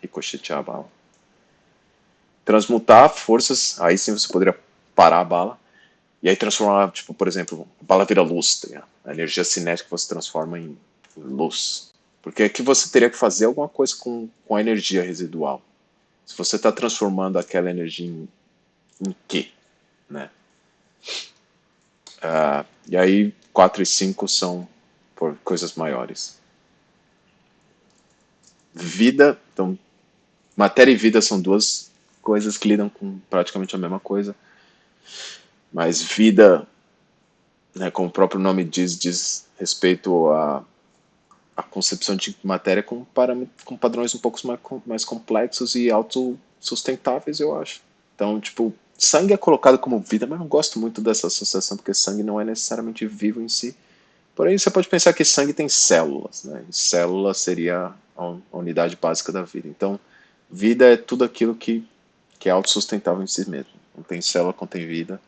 ricochetear a bala. Transmutar forças, aí sim você poderia parar a bala. E aí transformar, tipo, por exemplo, a bala vira luz, tá a energia cinética você transforma em luz. Porque aqui você teria que fazer alguma coisa com, com a energia residual. Se você está transformando aquela energia em, em quê? Né? Uh, e aí 4 e 5 são por coisas maiores. Vida, então, matéria e vida são duas coisas que lidam com praticamente a mesma coisa. Mas vida, né, como o próprio nome diz, diz respeito a, a concepção de matéria com, com padrões um pouco mais, mais complexos e autossustentáveis, eu acho. Então, tipo, sangue é colocado como vida, mas não gosto muito dessa associação, porque sangue não é necessariamente vivo em si. Porém, você pode pensar que sangue tem células, né? E célula seria a unidade básica da vida. Então, vida é tudo aquilo que, que é autossustentável em si mesmo. Tem célula, contém vida,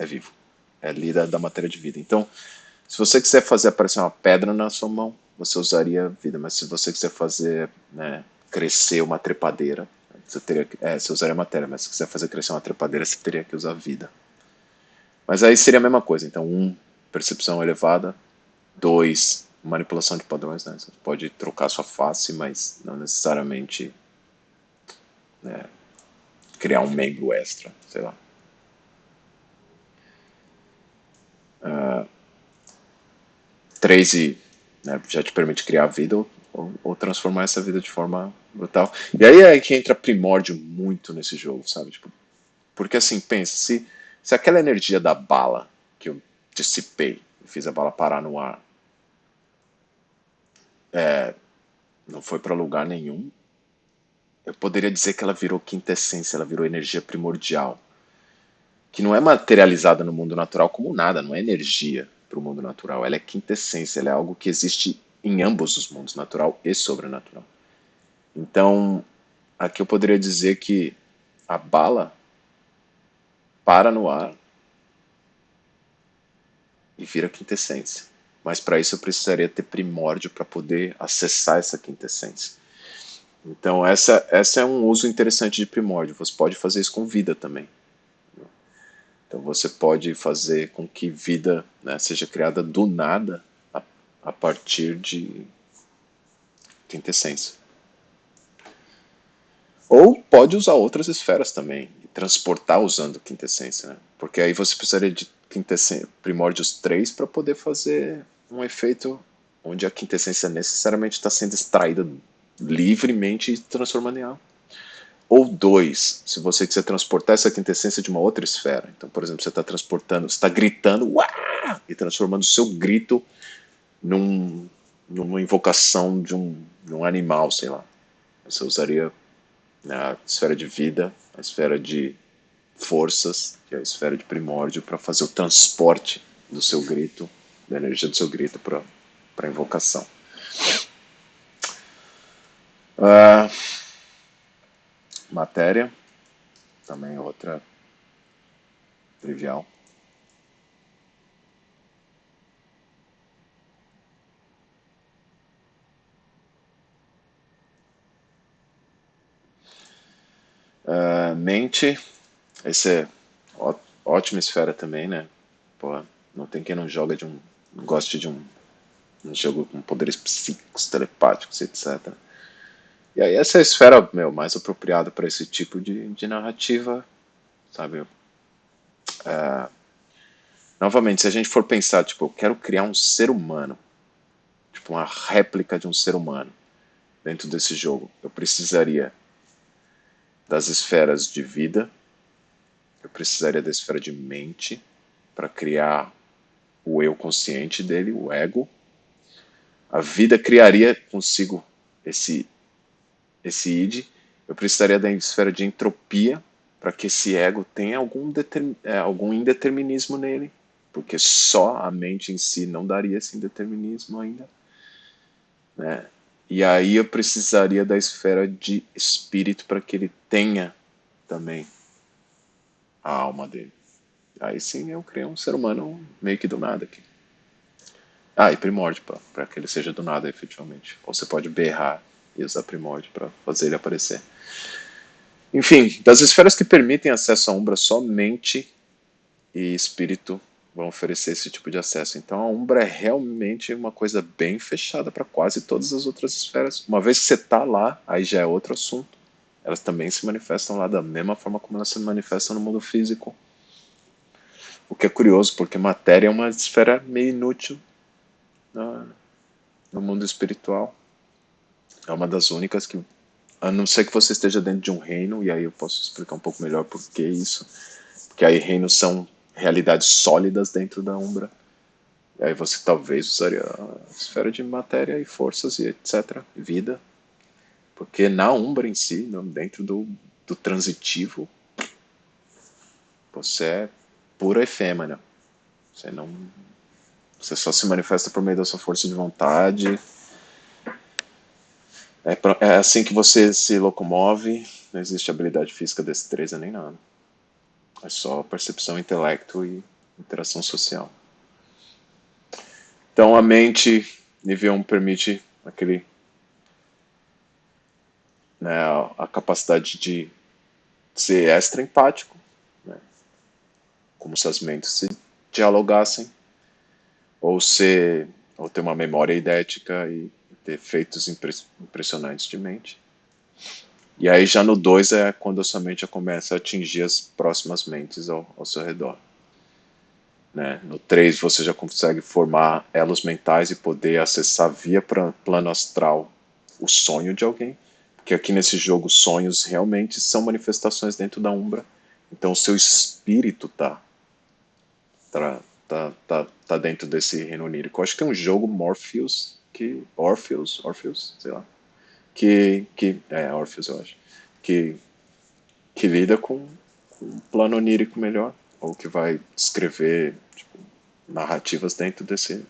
é vivo. É lida da matéria de vida. Então, se você quiser fazer aparecer uma pedra na sua mão, você usaria vida. Mas se você quiser fazer né, crescer uma trepadeira, você teria que, é, você usaria matéria, mas se quiser fazer crescer uma trepadeira, você teria que usar vida. Mas aí seria a mesma coisa. Então, um, percepção elevada. Dois, manipulação de padrões. Né? Você pode trocar sua face, mas não necessariamente né, criar um membro extra, sei lá. Uh, três e né, já te permite criar vida ou, ou, transformar essa vida de forma brutal. E aí é que entra primórdio muito nesse jogo, sabe? Tipo, porque assim, pensa, se, se aquela energia da bala que eu dissipei, fiz a bala parar no ar, é, não foi para lugar nenhum, eu poderia dizer que ela virou quintessência, ela virou energia primordial, que não é materializada no mundo natural como nada, não é energia para o mundo natural, ela é quintessência, ela é algo que existe em ambos os mundos, natural e sobrenatural. Então, aqui eu poderia dizer que a bala para no ar e vira quintessência. Mas para isso eu precisaria ter primórdio para poder acessar essa quintessência. Então, essa, essa é um uso interessante de primórdio. Você pode fazer isso com vida também. Então, você pode fazer com que vida né, seja criada do nada a, a partir de quintessência. Ou pode usar outras esferas também, transportar usando quintessência, né? porque aí você precisaria de primórdios 3 para poder fazer um efeito onde a quintessência necessariamente está sendo extraída livremente e transformando em algo. Ou dois, se você quiser transportar essa quintessência de uma outra esfera. Então, por exemplo, você está transportando, está gritando Uá! e transformando o seu grito num, numa invocação de um, de um animal, sei lá. Você usaria a esfera de vida, a esfera de forças, que é a esfera de primórdio, para fazer o transporte do seu grito, da energia do seu grito para para invocação. Uh, matéria, também outra trivial. Uh, mente, esse é ó, ótima esfera também, né? Pô, não tem quem não joga de um, goste de um, um jogo com poderes psíquicos, telepáticos, etc. E aí essa é a esfera meu, mais apropriada para esse tipo de, de narrativa, sabe? Uh, novamente, se a gente for pensar, tipo, eu quero criar um ser humano, tipo uma réplica de um ser humano dentro desse jogo, eu precisaria das esferas de vida, eu precisaria da esfera de mente para criar o eu consciente dele, o ego. A vida criaria consigo esse esse id. Eu precisaria da esfera de entropia para que esse ego tenha algum, é, algum indeterminismo nele, porque só a mente em si não daria esse indeterminismo ainda. Né? E aí eu precisaria da esfera de espírito para que ele tenha também a alma dele. Aí sim eu criei um ser humano meio que do nada aqui. Ah, e primórdio, para que ele seja do nada, efetivamente. Ou você pode berrar e usar primórdio para fazer ele aparecer. Enfim, das esferas que permitem acesso à Umbra, somente e espírito vão oferecer esse tipo de acesso. Então a Umbra é realmente uma coisa bem fechada para quase todas as outras esferas. Uma vez que você está lá, aí já é outro assunto. Elas também se manifestam lá da mesma forma como elas se manifestam no mundo físico. O que é curioso, porque matéria é uma esfera meio inútil no, no mundo espiritual. É uma das únicas que, a não ser que você esteja dentro de um reino, e aí eu posso explicar um pouco melhor por que isso. Porque aí reinos são realidades sólidas dentro da Umbra. E aí você talvez usaria a esfera de matéria e forças e etc. Vida. Porque na Umbra em si, dentro do, do transitivo, você é pura efêmera. Você não. Você só se manifesta por meio da sua força de vontade. É, é assim que você se locomove. Não existe habilidade física, destreza nem nada. É só percepção, intelecto e interação social. Então a mente nível 1 permite aquele né, a capacidade de ser extra empático, né, como se as mentes se dialogassem, ou ser ou ter uma memória idética e ter feitos impressionantes de mente. E aí já no 2 é quando a sua mente já começa a atingir as próximas mentes ao, ao seu redor. Né? No 3 você já consegue formar elos mentais e poder acessar via plano astral o sonho de alguém. Porque aqui nesse jogo sonhos realmente são manifestações dentro da Umbra. Então o seu espírito tá, tá, tá, tá, tá dentro desse reino onírico. Eu acho que tem um jogo Morpheus, que Orpheus, Orpheus, sei lá, que, que é Orpheus, eu acho, que, que lida com, com um plano onírico melhor, ou que vai escrever tipo, narrativas dentro desse,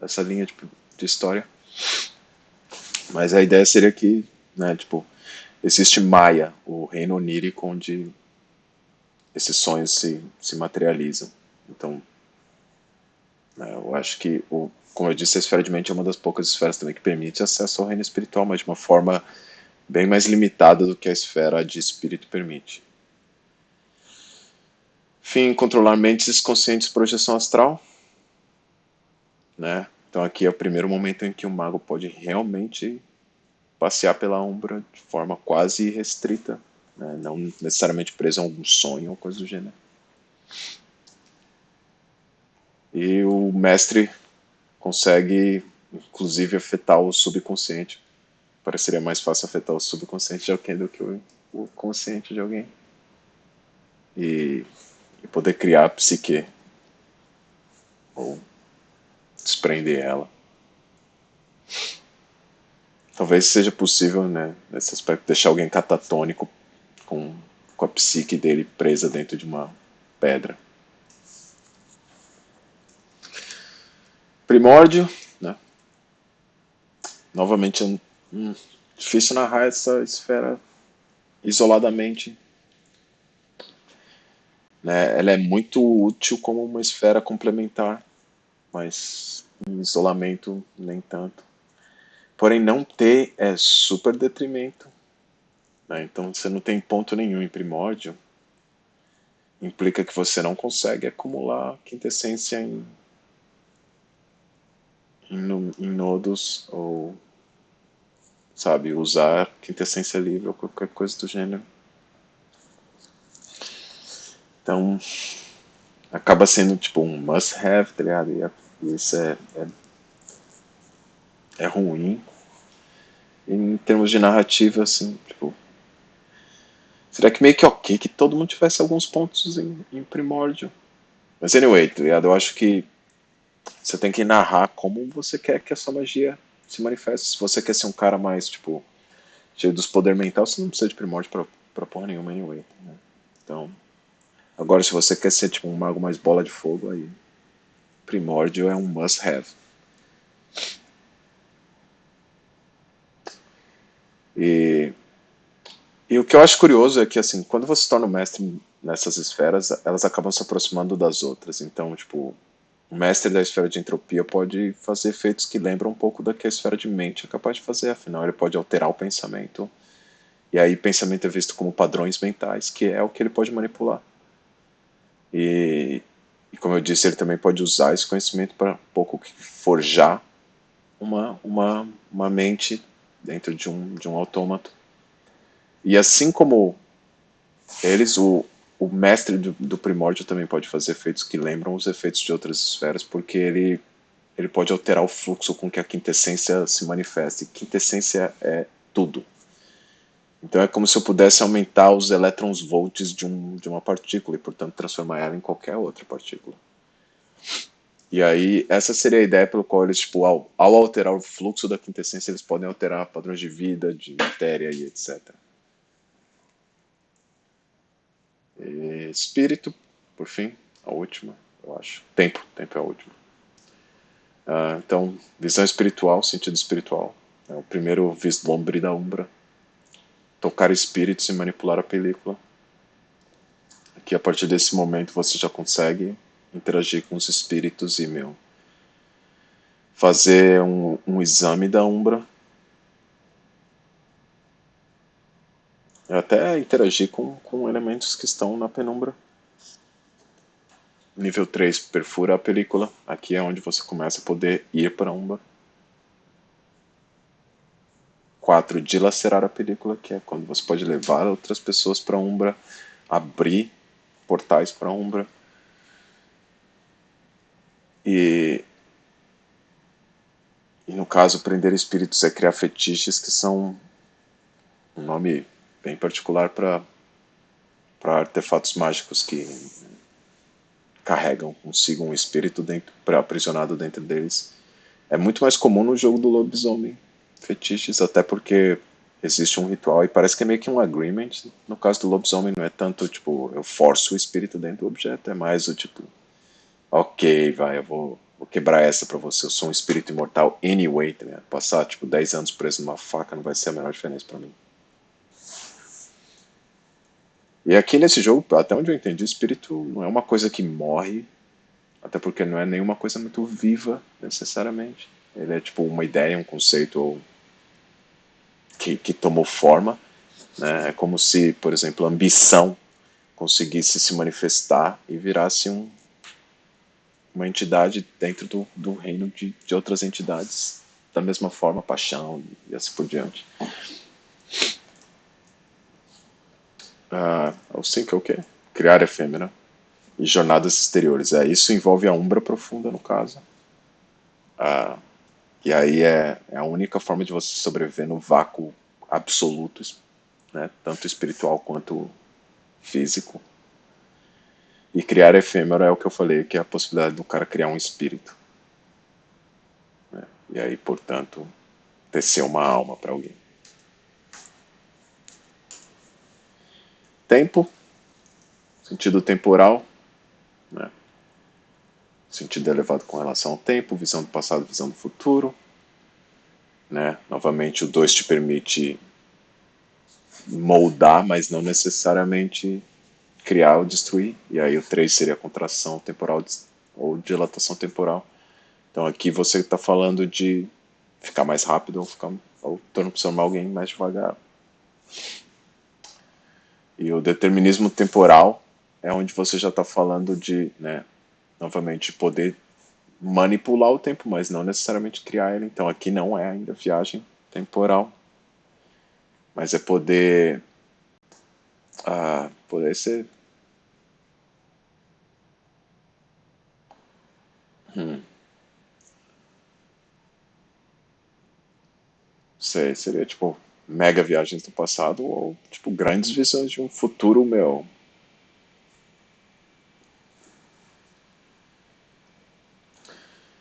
dessa linha de, de história. Mas a ideia seria que, né, tipo, existe Maia, o reino onírico onde esses sonhos se, se materializam. Então, eu acho que o como eu disse, a esfera de mente é uma das poucas esferas também que permite acesso ao reino espiritual, mas de uma forma bem mais limitada do que a esfera de espírito permite. Fim, controlar mentes conscientes projeção astral. Né? Então aqui é o primeiro momento em que o mago pode realmente passear pela umbra de forma quase restrita, né? não necessariamente preso a algum sonho ou coisa do gênero. E o mestre consegue, inclusive, afetar o subconsciente. Pareceria mais fácil afetar o subconsciente de alguém do que o, o consciente de alguém. E, e poder criar a psique. Ou desprender ela. Talvez seja possível, né, nesse aspecto, deixar alguém catatônico com, com a psique dele presa dentro de uma pedra. Primórdio, né? novamente, hum, difícil narrar essa esfera isoladamente. Né? Ela é muito útil como uma esfera complementar, mas em isolamento nem tanto. Porém, não ter é super detrimento. Né? Então, você não tem ponto nenhum em primórdio. Implica que você não consegue acumular quintessência em, em, nodos ou, sabe, usar quintessência livre ou qualquer coisa do gênero. Então, acaba sendo tipo um must-have, tá ligado? E isso é, é, é ruim em termos de narrativa, assim, tipo. Seria que meio que ok que todo mundo tivesse alguns pontos em, em primórdio. Mas anyway, tá ligado? Eu acho que você tem que narrar como você quer que a sua magia se manifeste. Se você quer ser um cara mais, tipo, cheio dos poderes mentais, você não precisa de primórdio pra, pra porra nenhuma, anyway. Né? Então, agora se você quer ser, tipo, um mago mais bola de fogo, aí primórdio é um must have. E, e o que eu acho curioso é que, assim, quando você se torna um mestre nessas esferas, elas acabam se aproximando das outras. Então, tipo, o mestre da esfera de entropia pode fazer efeitos que lembram um pouco da que a esfera de mente é capaz de fazer, afinal, ele pode alterar o pensamento. E aí, pensamento é visto como padrões mentais, que é o que ele pode manipular. E, e como eu disse, ele também pode usar esse conhecimento para um pouco forjar uma, uma, uma mente dentro de um, de um autômato. E assim como eles, o, o mestre do, do, primórdio também pode fazer efeitos que lembram os efeitos de outras esferas, porque ele, ele pode alterar o fluxo com que a quintessência se manifeste. Quintessência é tudo. Então é como se eu pudesse aumentar os elétrons volts de, um, de uma partícula e, portanto, transformar ela em qualquer outra partícula. E aí, essa seria a ideia pelo qual eles, tipo, ao, ao alterar o fluxo da quintessência, eles podem alterar padrões de vida, de matéria e etc. E espírito, por fim, a última, eu acho. Tempo, tempo é a última. Uh, então, visão espiritual, sentido espiritual. É o primeiro vislumbre da Umbra. Tocar espíritos e manipular a película. Aqui, a partir desse momento, você já consegue interagir com os espíritos e, meu, fazer um, um exame da Umbra. Até interagir com, com elementos que estão na penumbra. Nível 3, perfura a película. Aqui é onde você começa a poder ir para Umbra. 4, dilacerar a película, que é quando você pode levar outras pessoas para Umbra, abrir portais para Umbra. E, e no caso, prender espíritos é criar fetiches que são um nome bem particular para artefatos mágicos que carregam consigo um espírito dentro, aprisionado dentro deles. É muito mais comum no jogo do lobisomem fetiches, até porque existe um ritual e parece que é meio que um agreement. No caso do lobisomem não é tanto tipo eu forço o espírito dentro do objeto, é mais o tipo ok, vai, eu vou, vou quebrar essa pra você, eu sou um espírito imortal anyway, tá? Passar, tipo, 10 anos preso numa faca não vai ser a menor diferença pra mim. E aqui nesse jogo, até onde eu entendi, o espírito não é uma coisa que morre, até porque não é nenhuma coisa muito viva, necessariamente. Ele é tipo uma ideia, um conceito que, que tomou forma. Né? É como se, por exemplo, a ambição conseguisse se manifestar e virasse um, uma entidade dentro do, do reino de, de outras entidades, da mesma forma, paixão e assim por diante. O 5 é o quê? Criar efêmera e jornadas exteriores. É, isso envolve a umbra profunda, no caso. Ah, e aí é, é a única forma de você sobreviver no vácuo absoluto, né, tanto espiritual quanto físico. E criar efêmero é o que eu falei, que é a possibilidade do cara criar um espírito. Né? E aí, portanto, tecer uma alma para alguém. Tempo, sentido temporal, né? sentido elevado com relação ao tempo, visão do passado, visão do futuro. né? Novamente, o 2 te permite moldar, mas não necessariamente criar ou destruir. E aí o 3 seria contração temporal ou dilatação temporal. Então aqui você está falando de ficar mais rápido ou ficar ou transformar alguém mais devagar. E o determinismo temporal é onde você já está falando de, né, novamente, poder manipular o tempo, mas não necessariamente criar ele. Então aqui não é ainda viagem temporal, mas é poder, uh, poder ser Hum. Sei, seria tipo mega viagens do passado ou tipo grandes visões de um futuro meu.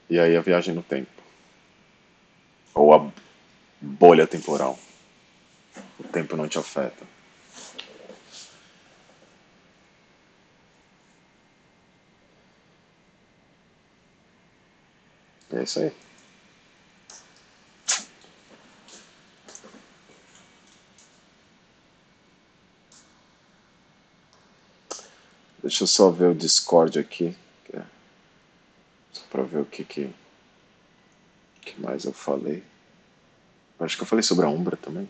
E aí a viagem no tempo. Ou a bolha temporal. O tempo não te afeta. É isso aí. Deixa eu só ver o Discord aqui. É só para ver o que, que, que mais eu falei. Acho que eu falei sobre a Umbra também.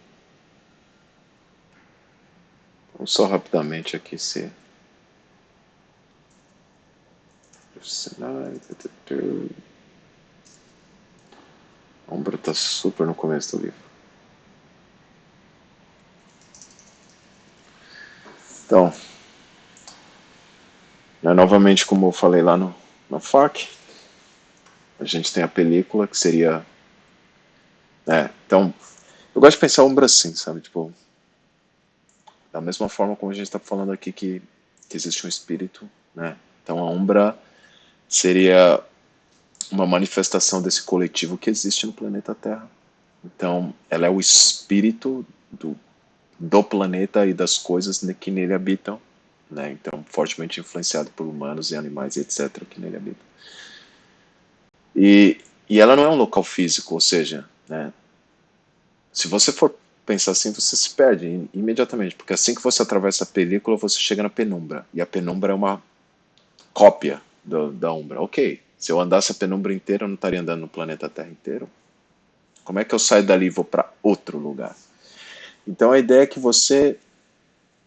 Vamos só rapidamente aqui se. A Umbra está super no começo do livro. Então, né, novamente, como eu falei lá no, no FAQ, a gente tem a película que seria. Né, então, eu gosto de pensar a Umbra assim, sabe? Tipo, da mesma forma como a gente está falando aqui que, que existe um espírito, né? Então a Umbra seria uma manifestação desse coletivo que existe no planeta Terra. Então, ela é o espírito do, do planeta e das coisas que nele habitam, né? Então, fortemente influenciado por humanos e animais etc. que nele habitam. E, e ela não é um local físico, ou seja, né? Se você for pensar assim, você se perde imediatamente, porque assim que você atravessa a película, você chega na penumbra, e a penumbra é uma cópia do, da Umbra. Ok, se eu andasse a penumbra inteira, eu não estaria andando no planeta Terra inteiro. Como é que eu saio dali e vou para outro lugar? Então a ideia é que você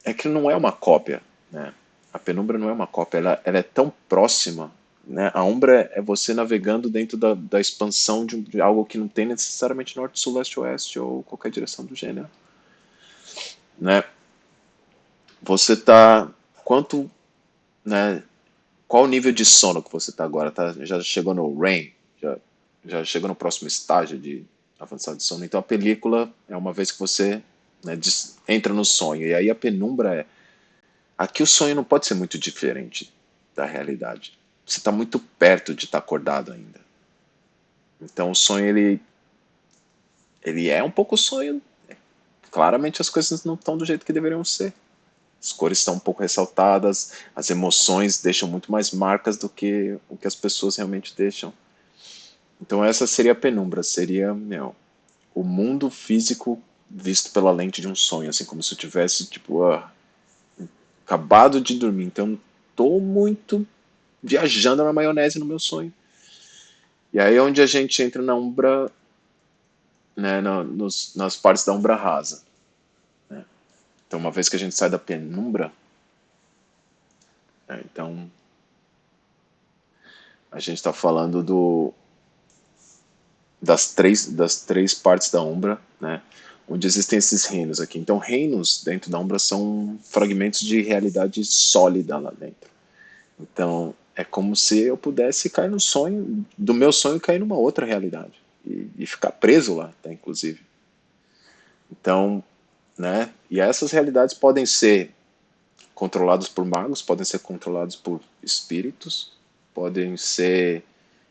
é que não é uma cópia, né? A penumbra não é uma cópia, ela, ela é tão próxima, né? A umbra é você navegando dentro da, da expansão de, de algo que não tem necessariamente norte, sul, leste, oeste ou qualquer direção do gênero, né? Você está quanto, né? qual o nível de sono que você está agora? Tá, já chegou no REM? Já, já chegou no próximo estágio de avançado de sono? Então a película é uma vez que você né, entra no sonho. E aí a penumbra é. Aqui o sonho não pode ser muito diferente da realidade. Você está muito perto de estar tá acordado ainda. Então o sonho ele ele é um pouco sonho. Claramente as coisas não estão do jeito que deveriam ser. As cores estão um pouco ressaltadas, as emoções deixam muito mais marcas do que o que as pessoas realmente deixam. Então essa seria a penumbra, seria meu, o mundo físico visto pela lente de um sonho, assim como se eu tivesse tipo uh, acabado de dormir. Então estou muito viajando na maionese no meu sonho. E aí é onde a gente entra na umbra, né, no, nos, nas partes da umbra rasa. Então, uma vez que a gente sai da penumbra, é, então a gente está falando do das três das três partes da umbra, né? Onde existem esses reinos aqui. Então, reinos dentro da umbra são fragmentos de realidade sólida lá dentro. Então, é como se eu pudesse cair no sonho, do meu sonho cair numa outra realidade e, e ficar preso lá, tá, inclusive. Então, né? E essas realidades podem ser controladas por magos, podem ser controladas por espíritos, podem ser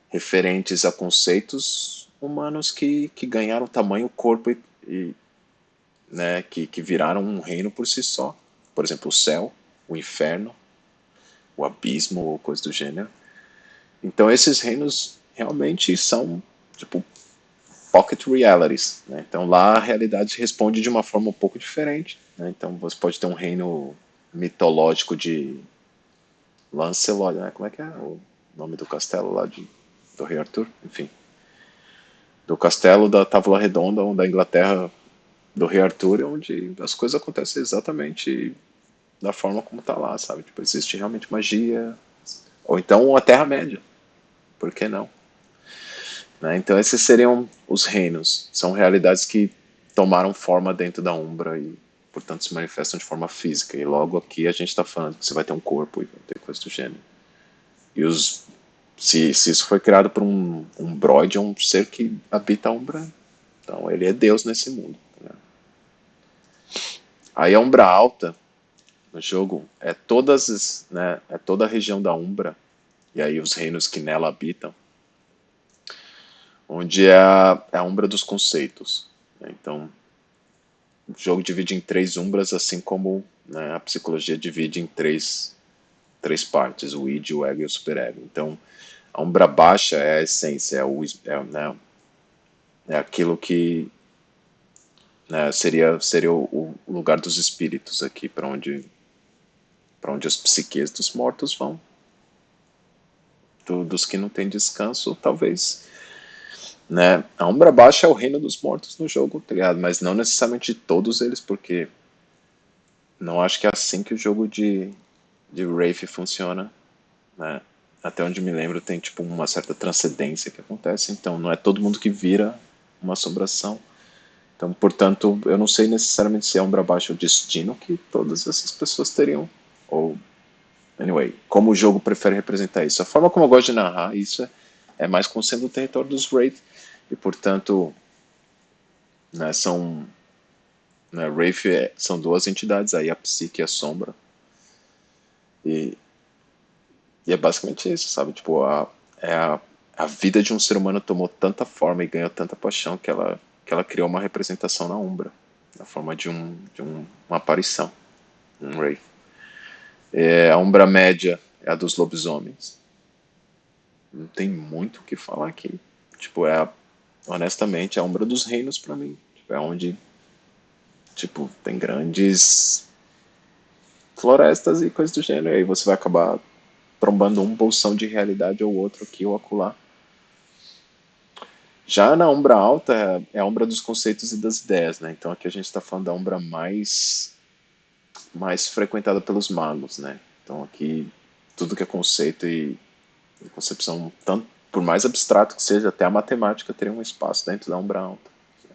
referentes a conceitos humanos que, que ganharam tamanho, corpo e, e né, que, que viraram um reino por si só. Por exemplo, o céu, o inferno, o abismo ou coisa do gênero. Então esses reinos realmente são tipo pocket realities. Né? Então lá a realidade responde de uma forma um pouco diferente. Né? Então você pode ter um reino mitológico de Lancelot, né? como é que é o nome do castelo lá de, do rei Arthur? Enfim, do castelo da Távola Redonda, da Inglaterra do rei Arthur, onde as coisas acontecem exatamente da forma como está lá, sabe? Tipo, existe realmente magia, ou então a Terra-média, por que não? Né? Então esses seriam os reinos, são realidades que tomaram forma dentro da Umbra e, portanto, se manifestam de forma física. E logo aqui a gente está falando que você vai ter um corpo e vai ter coisa do gênero. E os, se, se isso foi criado por um, um broid, é um ser que habita a Umbra, então ele é Deus nesse mundo. Né? Aí a Umbra Alta, no jogo, é todas, né, é toda a região da Umbra, e aí os reinos que nela habitam, onde é a, é a umbra dos conceitos. Né? Então, o jogo divide em três umbras, assim como né, a psicologia divide em três, três partes, o id, o ego e o superego. Então, a umbra baixa é a essência, é, o, é, né, é aquilo que né, seria, seria o, o, lugar dos espíritos aqui, para onde, onde as psiques dos mortos vão. Do, dos que não têm descanso, talvez né? A Umbra Baixa é o reino dos mortos no jogo, tá ligado? Mas não necessariamente de todos eles, porque não acho que é assim que o jogo de, de Wraith funciona, né? Até onde me lembro tem tipo uma certa transcendência que acontece, então não é todo mundo que vira uma assombração. Então, portanto, eu não sei necessariamente se é Umbra Baixa o destino que todas essas pessoas teriam, ou anyway, como o jogo prefere representar isso. A forma como eu gosto de narrar isso é, é mais como sendo o território dos Wraith, e portanto né, são né, Wraith é, são duas entidades aí a psique e a sombra e, e é basicamente isso sabe tipo a, é a, a vida de um ser humano tomou tanta forma e ganhou tanta paixão que ela que ela criou uma representação na umbra na forma de um de um, uma aparição um Wraith é, a umbra média é a dos lobisomens não tem muito o que falar aqui tipo é a honestamente, é a Umbra dos Reinos para mim. Tipo, é onde, tipo, tem grandes florestas e coisas do gênero. E aí você vai acabar trombando um bolsão de realidade ou outro aqui ou acolá. Já na Umbra Alta é a Umbra dos conceitos e das ideias, né? Então aqui a gente está falando da Umbra mais mais frequentada pelos magos, né? Então aqui tudo que é conceito e, e concepção tanto por mais abstrato que seja, até a matemática teria um espaço dentro da Umbra Alta.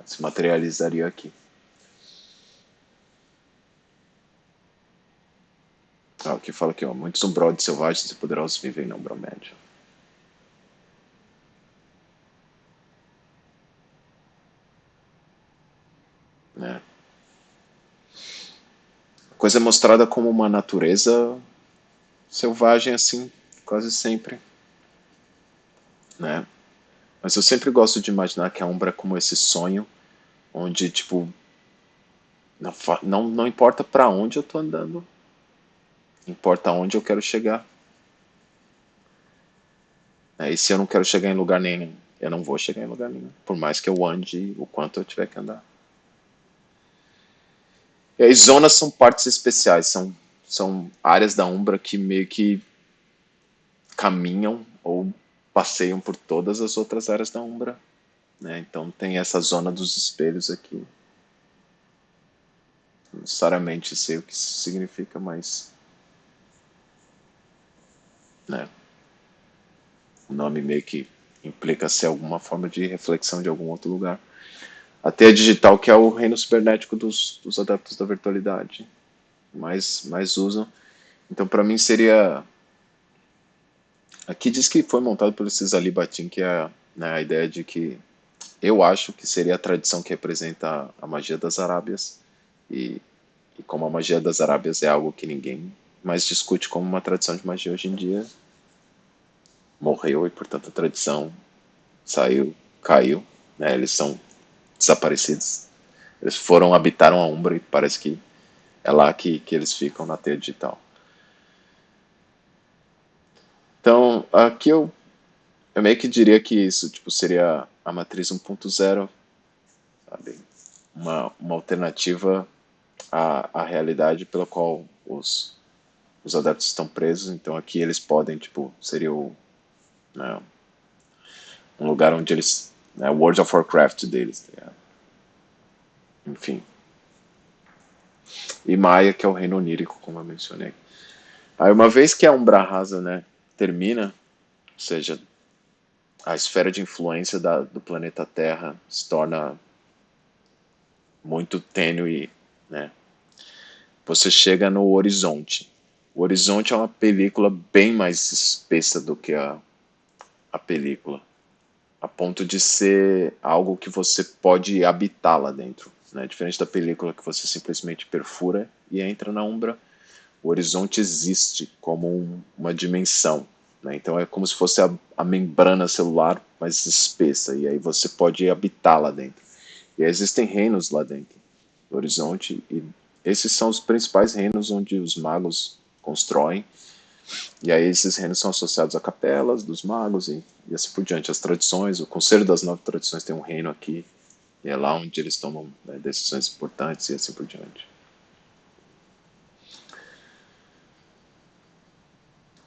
Se materializaria aqui. Ah, aqui fala aqui, ó, muitos umbroides selvagens e poderosos vivem na Umbra Média. Coisa mostrada como uma natureza selvagem assim, quase sempre né? Mas eu sempre gosto de imaginar que a Umbra é como esse sonho, onde, tipo, não, não, não importa para onde eu tô andando, importa onde eu quero chegar. É, e se eu não quero chegar em lugar nenhum, eu não vou chegar em lugar nenhum, por mais que eu ande o quanto eu tiver que andar. E as zonas são partes especiais, são, são áreas da Umbra que meio que caminham ou passeiam por todas as outras áreas da Umbra. Né? Então tem essa zona dos espelhos aqui. Não necessariamente sei o que isso significa, mas. Né? O nome meio que implica ser alguma forma de reflexão de algum outro lugar. A digital, que é o reino cibernético dos, dos adeptos da virtualidade. Mais, mais usam. Então, para mim, seria Aqui diz que foi montado pelo Cisali Batin, que é né, a ideia de que eu acho que seria a tradição que representa a magia das Arábias. E, e como a magia das Arábias é algo que ninguém mais discute como uma tradição de magia hoje em dia, morreu e, portanto, a tradição saiu, caiu. Né, eles são desaparecidos. Eles foram, habitaram a Umbra e parece que é lá que, que eles ficam na teia digital. Então, aqui eu, eu meio que diria que isso tipo, seria a matriz 1.0, sabe? Uma, uma alternativa à, à realidade pela qual os, os adeptos estão presos. Então aqui eles podem, tipo, seria o, né, um lugar onde eles, né, World of Warcraft deles, tá enfim. E Maia, que é o reino onírico, como eu mencionei. Aí uma vez que a Umbra Rasa, né, termina, ou seja, a esfera de influência da, do planeta Terra se torna muito tênue, né? Você chega no horizonte. O horizonte é uma película bem mais espessa do que a, a película, a ponto de ser algo que você pode habitar lá dentro. Né? Diferente da película que você simplesmente perfura e entra na umbra, o horizonte existe como um, uma dimensão. Né? Então é como se fosse a, a, membrana celular mais espessa, e aí você pode habitar lá dentro. E existem reinos lá dentro do horizonte, e esses são os principais reinos onde os magos constroem. E aí esses reinos são associados a capelas dos magos e, e assim por diante. As tradições, o Conselho das Nove Tradições tem um reino aqui, e é lá onde eles tomam né, decisões importantes e assim por diante.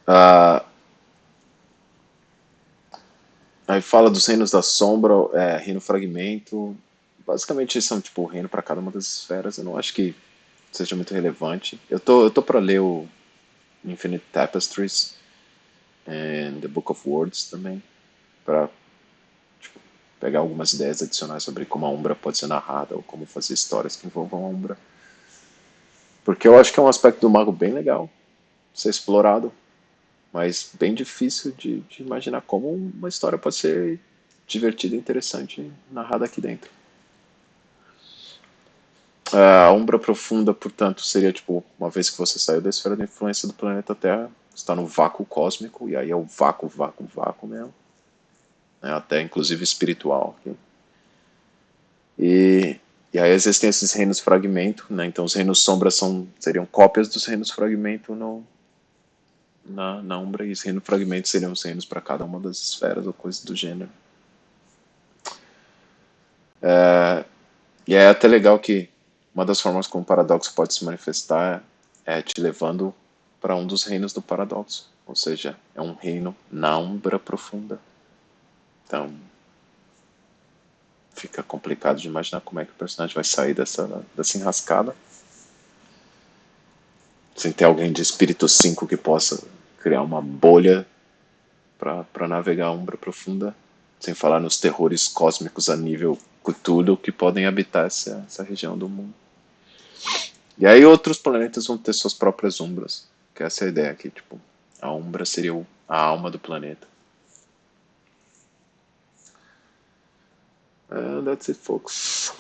Ah, aí fala dos reinos da sombra, é, reino fragmento. Basicamente são tipo reino para cada uma das esferas. Eu não acho que seja muito relevante. Eu tô, eu tô para ler o Infinite Tapestries e The Book of Words também, para tipo, pegar algumas ideias adicionais sobre como a Umbra pode ser narrada ou como fazer histórias que envolvam a Umbra. Porque eu acho que é um aspecto do mago bem legal ser explorado, mas bem difícil de, de imaginar como uma história pode ser divertida e interessante narrada aqui dentro. A Umbra Profunda, portanto, seria tipo, uma vez que você saiu da esfera de influência do planeta Terra, está no vácuo cósmico, e aí é o vácuo, vácuo, vácuo mesmo. Né, até inclusive espiritual. Okay? E, e aí existem esses reinos fragmento, né? então os reinos sombra são, seriam cópias dos reinos fragmento no, na, na Umbra, e os reinos fragmento seriam os reinos para cada uma das esferas ou coisas do gênero. É, e é até legal que uma das formas como o paradoxo pode se manifestar é te levando para um dos reinos do paradoxo, ou seja, é um reino na umbra profunda. Então, fica complicado de imaginar como é que o personagem vai sair dessa, dessa enrascada. Sem ter alguém de espírito 5 que possa criar uma bolha para navegar a umbra profunda, sem falar nos terrores cósmicos a nível Cthulhu que podem habitar essa, essa região do mundo. E aí outros planetas vão ter suas próprias umbras, que é essa é a ideia aqui, tipo, a umbra seria a alma do planeta. And that's it, folks.